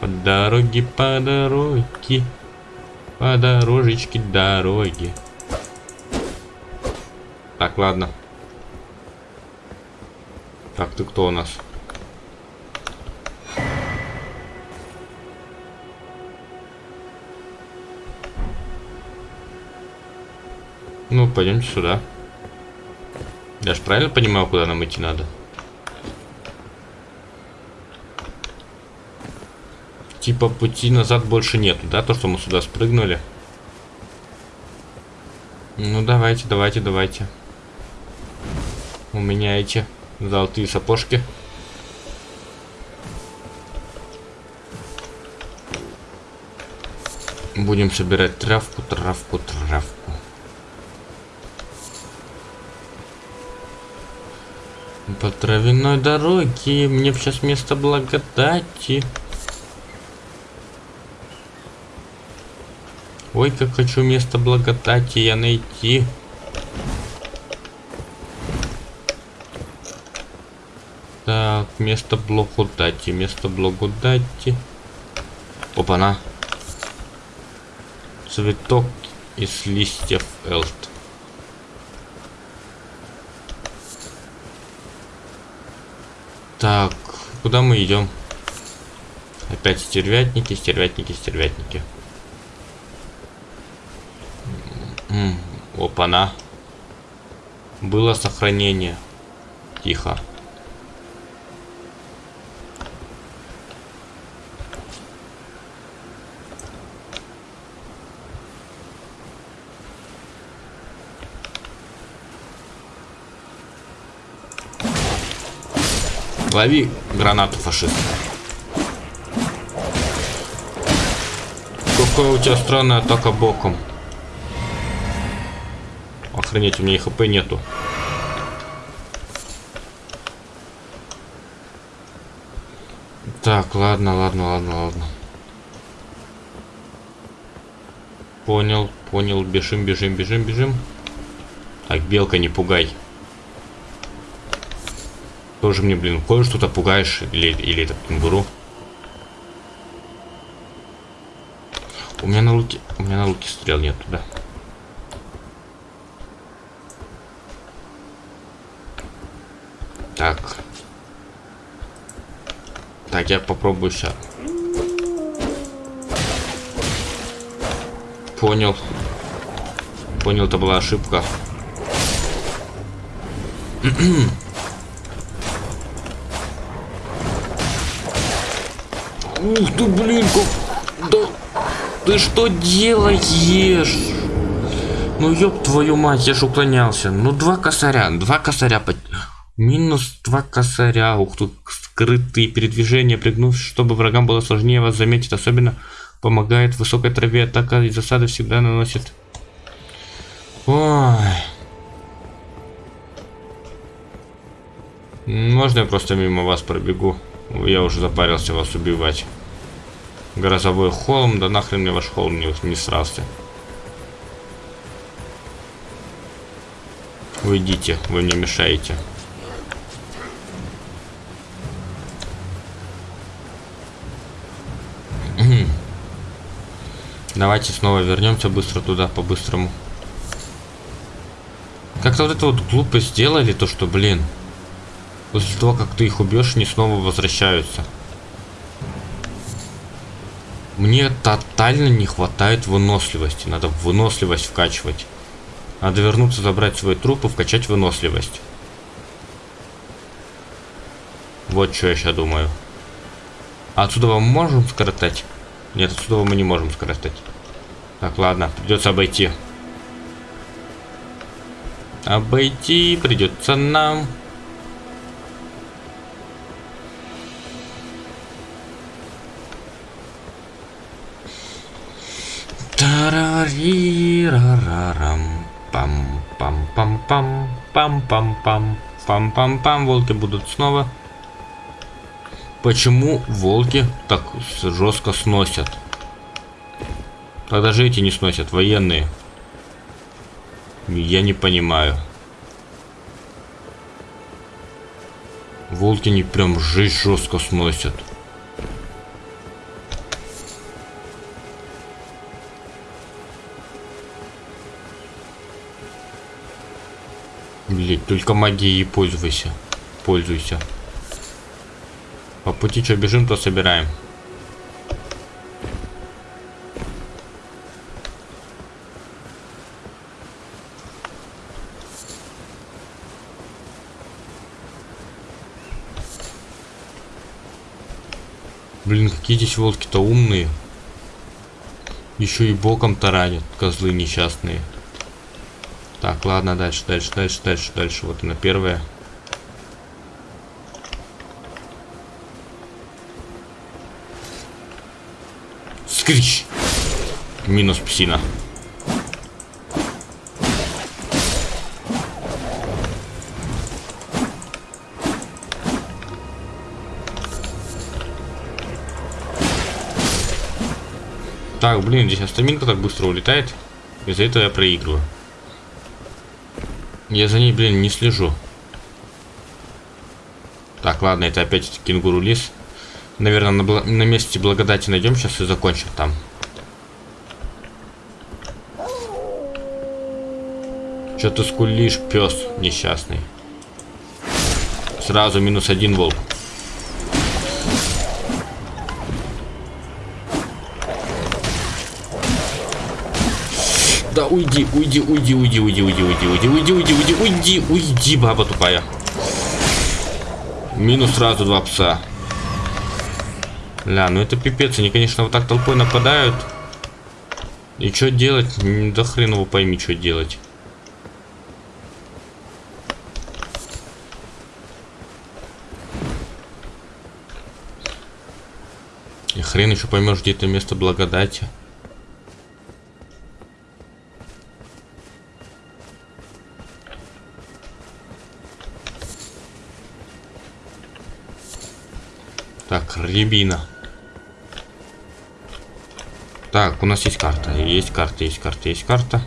По дороге, по дороге. По дорожечке дороги. Так, ладно. Так, ты кто у нас? Ну, пойдемте сюда. Правильно понимаю, куда нам идти надо? Типа пути назад больше нету, да? То, что мы сюда спрыгнули. Ну, давайте, давайте, давайте. У меня эти золотые сапожки. Будем собирать травку, травку, травку. По травяной дороге мне сейчас место благодати. Ой, как хочу место благодати я найти. Так, место благодати, место благодати. Опа-на. Цветок из листьев элт. Так, куда мы идем? Опять стервятники, стервятники, стервятники. Опа-на. Было сохранение. Тихо. Лови гранату, фашист. Какая у тебя странная атака боком. Охренеть, у меня и хп нету. Так, ладно, ладно, ладно, ладно. Понял, понял. Бежим, бежим, бежим, бежим. Так, белка, не пугай. Тоже мне, блин, кое что-то пугаешь. Или, или этот кенгуру. У меня на луке... У меня на луке стрел нету, да. Так. Так, я попробую сейчас. Понял. Понял, это была ошибка. [clears throat] Ух ты, блин, как... Да... Ты что делаешь? Ну ёб твою мать, я ж уклонялся. Ну два косаря, два косаря. Минус два косаря. Ух ты, скрытые передвижения, пригнувшись, чтобы врагам было сложнее вас заметить. Особенно помогает в высокой траве. Атака и засады всегда наносит... Ой... Можно я просто мимо вас пробегу? Я уже запарился вас убивать. Грозовой холм, да нахрен мне ваш холм не, не срался. Уйдите, вы мне мешаете. [clears throat] Давайте снова вернемся быстро туда, по-быстрому. Как-то вот это вот глупо сделали, то что, блин. После того, как ты их убьешь, они снова возвращаются. Мне тотально не хватает выносливости. Надо выносливость вкачивать. Надо вернуться, забрать свой труп и вкачать выносливость. Вот что я сейчас думаю. Отсюда мы можем скоротать? Нет, отсюда мы не можем скоротать. Так, ладно, придется обойти. Обойти придется нам. Тарарирарарам. Пам-пам-пам-пам. Пам-пам-пам. Пам-пам-пам. Волки будут снова. Почему волки так жестко сносят? Тогда же эти не сносят, военные. Я не понимаю. Волки не прям жизнь жестко сносят. Блять, только магией пользуйся. Пользуйся. По пути что бежим, то собираем. Блин, какие здесь волки-то умные. Еще и боком таранят, козлы несчастные. Так, ладно, дальше, дальше, дальше, дальше, дальше. Вот она первая. Скрич! Минус псина. Так, блин, здесь астаминка так быстро улетает. Из-за этого я проигрываю. Я за ней, блин, не слежу. Так, ладно, это опять кенгуру лис. Наверное, на, на месте благодати найдем сейчас и закончим там. Что ты скулишь, пес несчастный? Сразу минус один волк. Да уйди, уйди, уйди, уйди, уйди, уйди, уйди, уйди, уйди, уйди, уйди, уйди, уйди, баба тупая. Минус сразу два пса. Ля, ну это пипец, они, конечно, вот так толпой нападают. И что делать? Да хрен его пойми, что делать. И хрен еще поймешь, где это место благодати. Рябина. Так, у нас есть карта. Есть карта, есть карта, есть карта.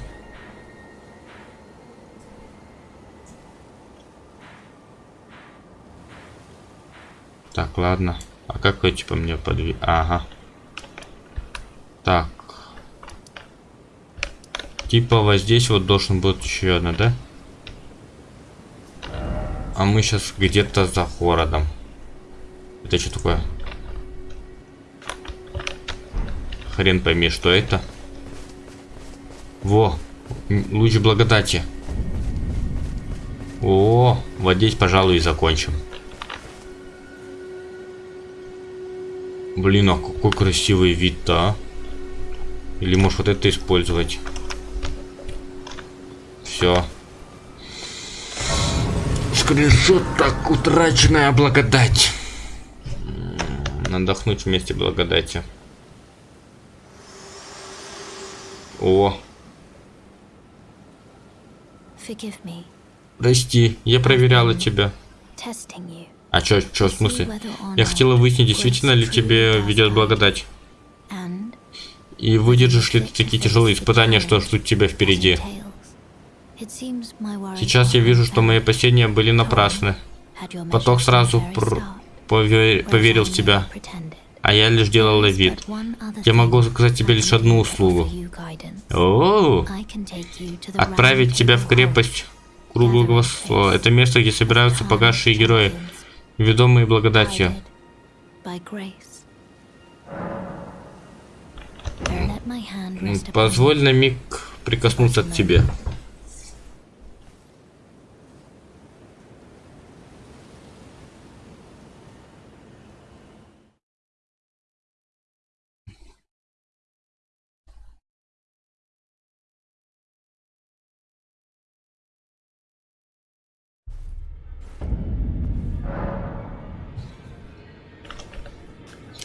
Так, ладно. А какой типа мне подви... Ага. Так. Типа вот здесь вот должен быть еще одна, да? А мы сейчас где-то за городом. Это что такое? Хрен пойми, что это. Во, луч благодати. О, вот здесь, пожалуй, и закончим. Блин, а какой красивый вид-то, а? Или может вот это использовать? Все. Скриншот так утраченная благодать отдохнуть вместе благодати. О. Прости, я проверяла тебя. А чё, чё, в смысле? Я хотела выяснить, действительно ли тебе ведет благодать. И выдержишь ли ты такие тяжелые испытания, что ждут тебя впереди? Сейчас я вижу, что мои опасения были напрасны. Поток сразу повер... поверил в тебя, а я лишь делала вид. Я могу заказать тебе лишь одну услугу. О, отправить тебя в крепость круглого слова. Это место, где собираются погасшие герои, ведомые благодатью. Позволь на миг прикоснуться к тебе.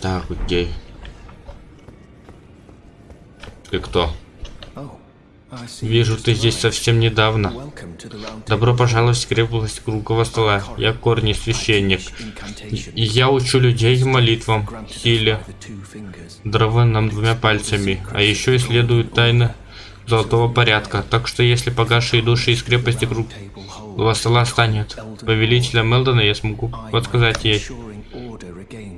Так, окей. Ты кто? Вижу, ты здесь совсем недавно. Добро пожаловать в крепость круглого стола. Я корни священник. И я учу людей молитвам, силе, дрованным двумя пальцами. А еще исследую тайны золотого порядка. Так что если погашие души из крепости круг Вассала станет повелителем Мелдона, я смогу подсказать ей,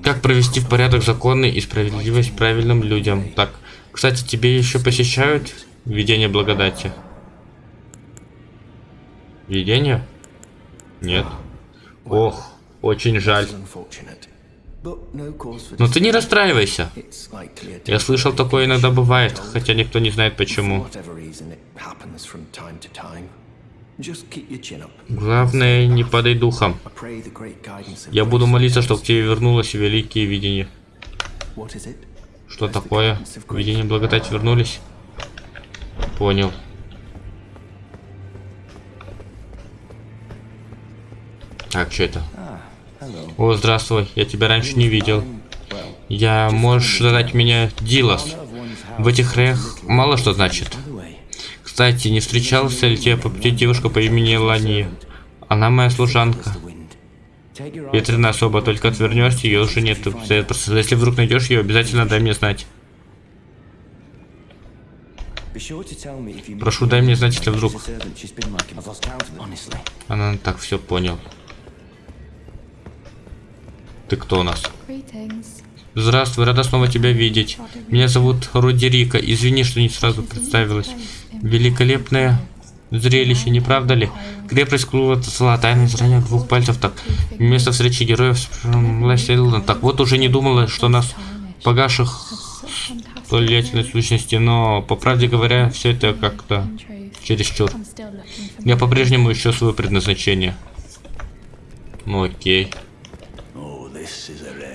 как провести в порядок законы и справедливость правильным людям. Так, кстати, тебе еще посещают видение благодати? Видение? Нет. Ох, очень жаль. Но ты не расстраивайся. Я слышал, такое иногда бывает, хотя никто не знает почему. Главное, не падай духом. Я буду молиться, чтобы к тебе вернулось великие видения. Что такое? Видение благодати вернулись? Понял. Так, что это? О, здравствуй. Я тебя раньше не видел. Я... Можешь задать меня Дилас. В этих краях мало что значит. Кстати, не встречался ли тебе по пути девушка по имени Лания? Она моя служанка. Ветреная особа, только отвернешься, ее уже нет. Если вдруг найдешь ее, обязательно дай мне знать. Прошу, дай мне знать, если вдруг. Она так все понял. Ты кто у нас? Здравствуй, рада снова тебя видеть. Меня зовут Руди Рика. Извини, что не сразу представилась. Великолепное зрелище, не правда ли? Крепость клуба Тасла, тайное зрение двух пальцев, так. Место встречи героев с Так вот уже не думала, что нас погаших столетной сущности, но, по правде говоря, все это как-то чересчур. Я по-прежнему ищу свое предназначение. Ну окей.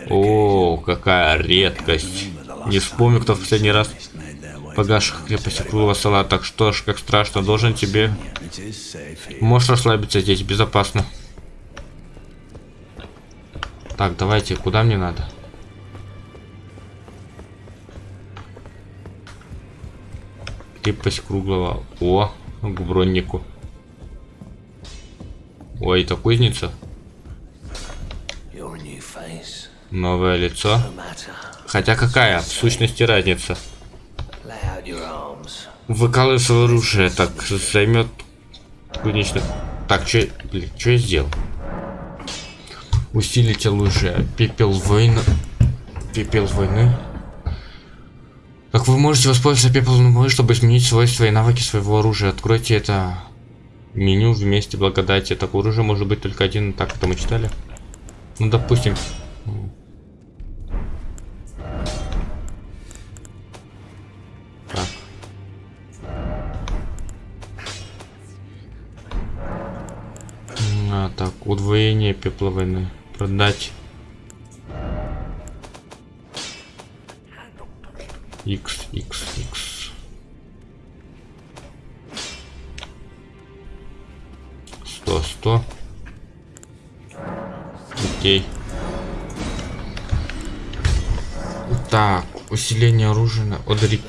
О, какая редкость. Не вспомню, кто в последний раз погаших крепости круглого стола. Так что ж, как страшно, должен тебе... Можешь расслабиться здесь, безопасно. Так, давайте, куда мне надо? Крепость круглого. О, к броннику. Ой, это кузница. Новое лицо. Хотя какая, в сущности, разница? Свое оружие, так, займет кузнечных... Так, что, блин, что я сделал? Усилить оружие. Пепел войны. Пепел войны. Как вы можете воспользоваться пеплом войны, чтобы изменить свойства и навыки своего оружия? Откройте это меню вместе благодати. Так, оружие может быть только один. Так, это мы читали. Ну, допустим, удвоение пепла войны. Продать. X, X, X. Сто, сто. Окей. Так, усиление оружия. Одри...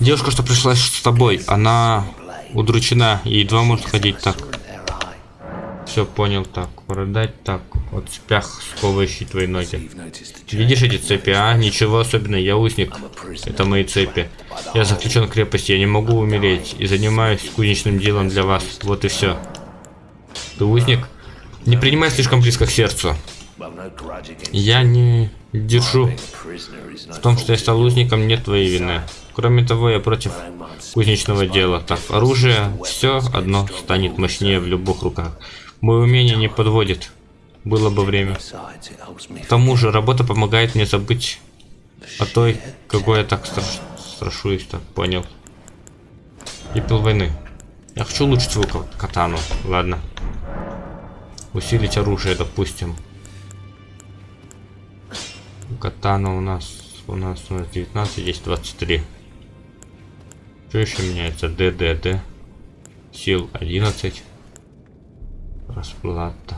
Девушка, что пришла с тобой, она удручена и едва может ходить так. Все понял, так, продать, так, вот цепях, сковывающие твои ноги. Видишь эти цепи, а? Ничего особенного, я узник. Это мои цепи. Я заключен в крепости, я не могу умереть. И занимаюсь кузнечным делом для вас. Вот и все. Ты узник? Не принимай слишком близко к сердцу. Я не держу в том, что я стал узником, нет твоей вины. Кроме того, я против кузнечного дела. Так, оружие, все одно станет мощнее в любых руках. Мое умение не подводит. Было бы время. К тому же, работа помогает мне забыть о той, какой я так страш... страшусь, так понял. Пепел войны. Я хочу улучшить свою катану. Ладно. Усилить оружие, допустим. Катана у нас у нас у нас 19, здесь 23. Что еще меняется? ДДД. Сил 11. Расплата.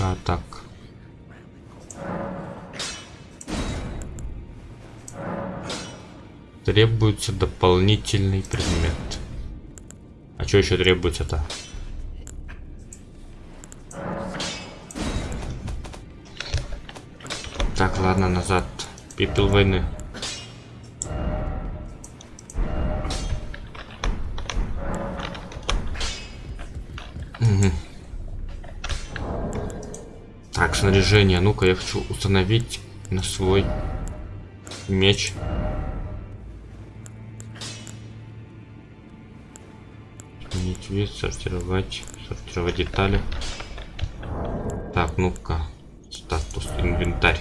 А так. Требуется дополнительный предмет. А что еще требуется-то? Так, ладно, назад. Пепел войны. Так, снаряжение. Ну-ка, я хочу установить на свой меч. Сменить вид, сортировать, сортировать детали. Так, ну-ка, статус, инвентарь.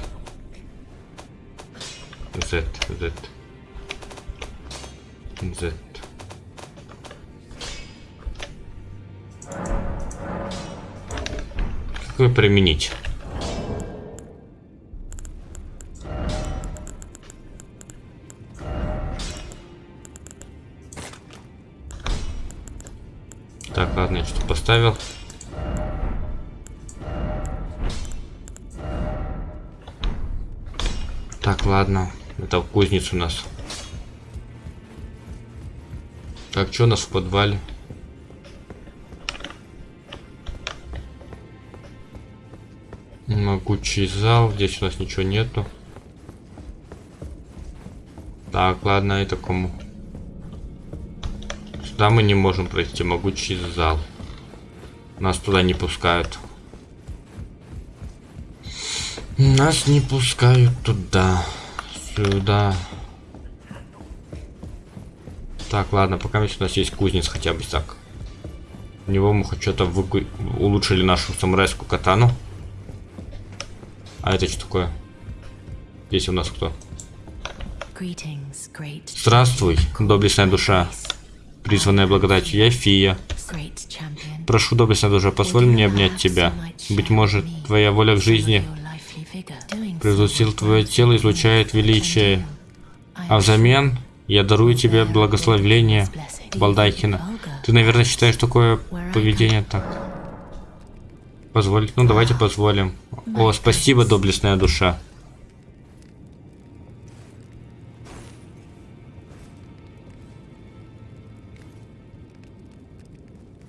Z, Z. Z. Какой применить? Это кузница у нас. Так, что у нас в подвале? Могучий зал. Здесь у нас ничего нету. Так, ладно, это кому? Сюда мы не можем пройти. Могучий зал. Нас туда не пускают. Нас не пускают туда. Сюда. Так, ладно, пока у нас есть кузнец хотя бы так. У него мы хоть что-то выку... улучшили нашу самурайскую катану. А это что такое? Здесь у нас кто? Здравствуй, доблестная душа, призванная благодатью. Я Фия. Прошу, доблестная душа, позволь мне обнять тебя. Быть может, твоя воля к жизни превзусил твое тело, излучает величие. А взамен я дарую тебе благословление Балдайкина. Ты, наверное, считаешь такое поведение так? Позволить? Ну, давайте позволим. О, спасибо, доблестная душа.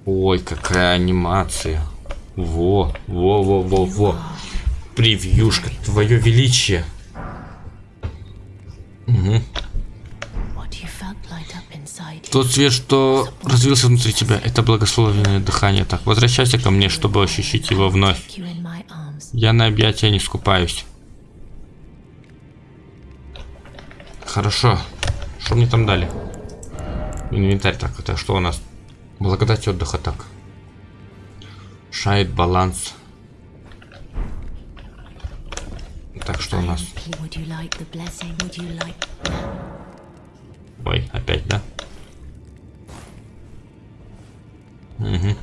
Ой, какая анимация. Во, во, во, во, во. Превьюшка, твое величие. Угу. Тот свет, что развился внутри тебя, это благословенное дыхание. Так, возвращайся ко мне, чтобы ощутить его вновь. Я на объятия не скупаюсь. Хорошо. Что мне там дали? Инвентарь. Так, это что у нас? Благодать отдыха, так. Шайт, баланс. Так, что у нас? Ой, опять, да? Угу.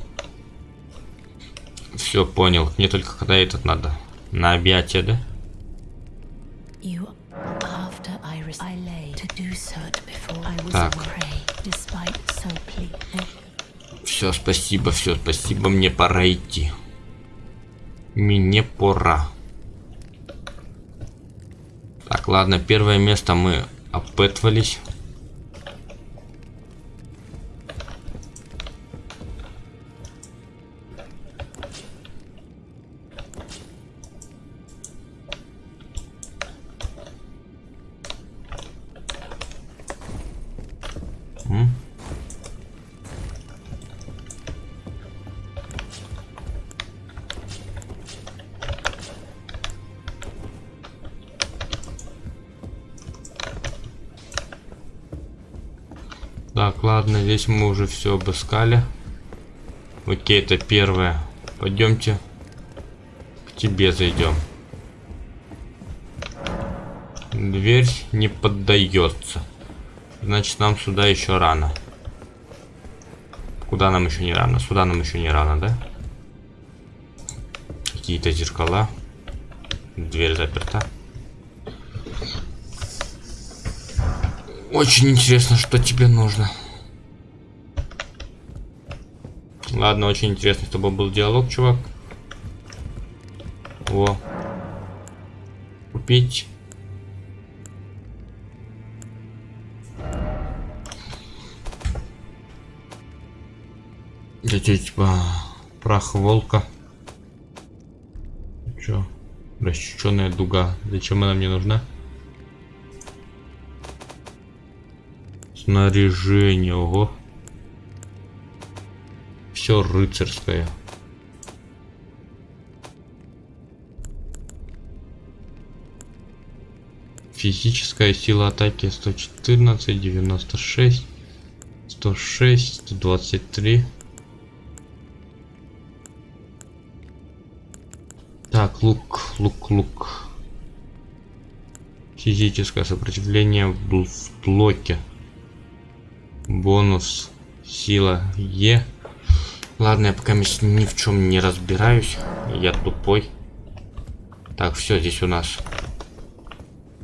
Все, понял. Мне только когда этот надо. На объятие, да? Так. Все, спасибо, все, спасибо. Мне пора идти. Мне пора. Так, ладно, первое место мы опытывались. Здесь мы уже все обыскали. Окей, это первое. Пойдемте к тебе зайдем. Дверь не поддается. Значит, нам сюда еще рано. Куда нам еще не рано? Сюда нам еще не рано, да? Какие-то зеркала. Дверь заперта. Очень интересно, что тебе нужно. Ладно, очень интересно, чтобы был диалог, чувак. О. Купить. Это типа прах волка. Чё? Расчеченная дуга. Зачем она мне нужна? Снаряжение, ого все рыцарское. Физическая сила атаки 114, 96, 106, 123. Так, лук, лук, лук. Физическое сопротивление в блоке. Бонус сила Е Ладно, я пока ни в чем не разбираюсь. Я тупой. Так, все, здесь у нас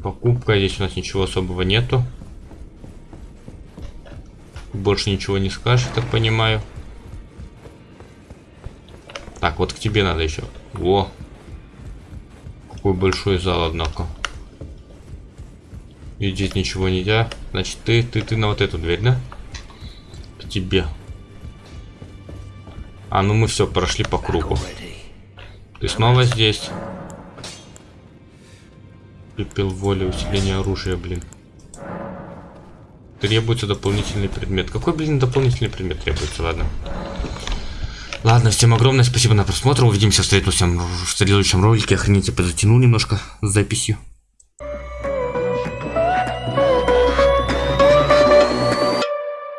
покупка. Здесь у нас ничего особого нету. Больше ничего не скажешь, так понимаю. Так, вот к тебе надо еще. Во. Какой большой зал, однако. И здесь ничего нельзя. Значит, ты, ты, ты на вот эту дверь, да? К тебе. А, ну мы все, прошли по кругу. Ты снова здесь. Пепел воли, усиление оружия, блин. Требуется дополнительный предмет. Какой, блин, дополнительный предмет требуется, ладно. Ладно, всем огромное спасибо на просмотр. Увидимся в следующем, в следующем ролике. Охренеть, я подзатянул немножко с записью.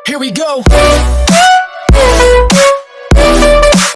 Here we go.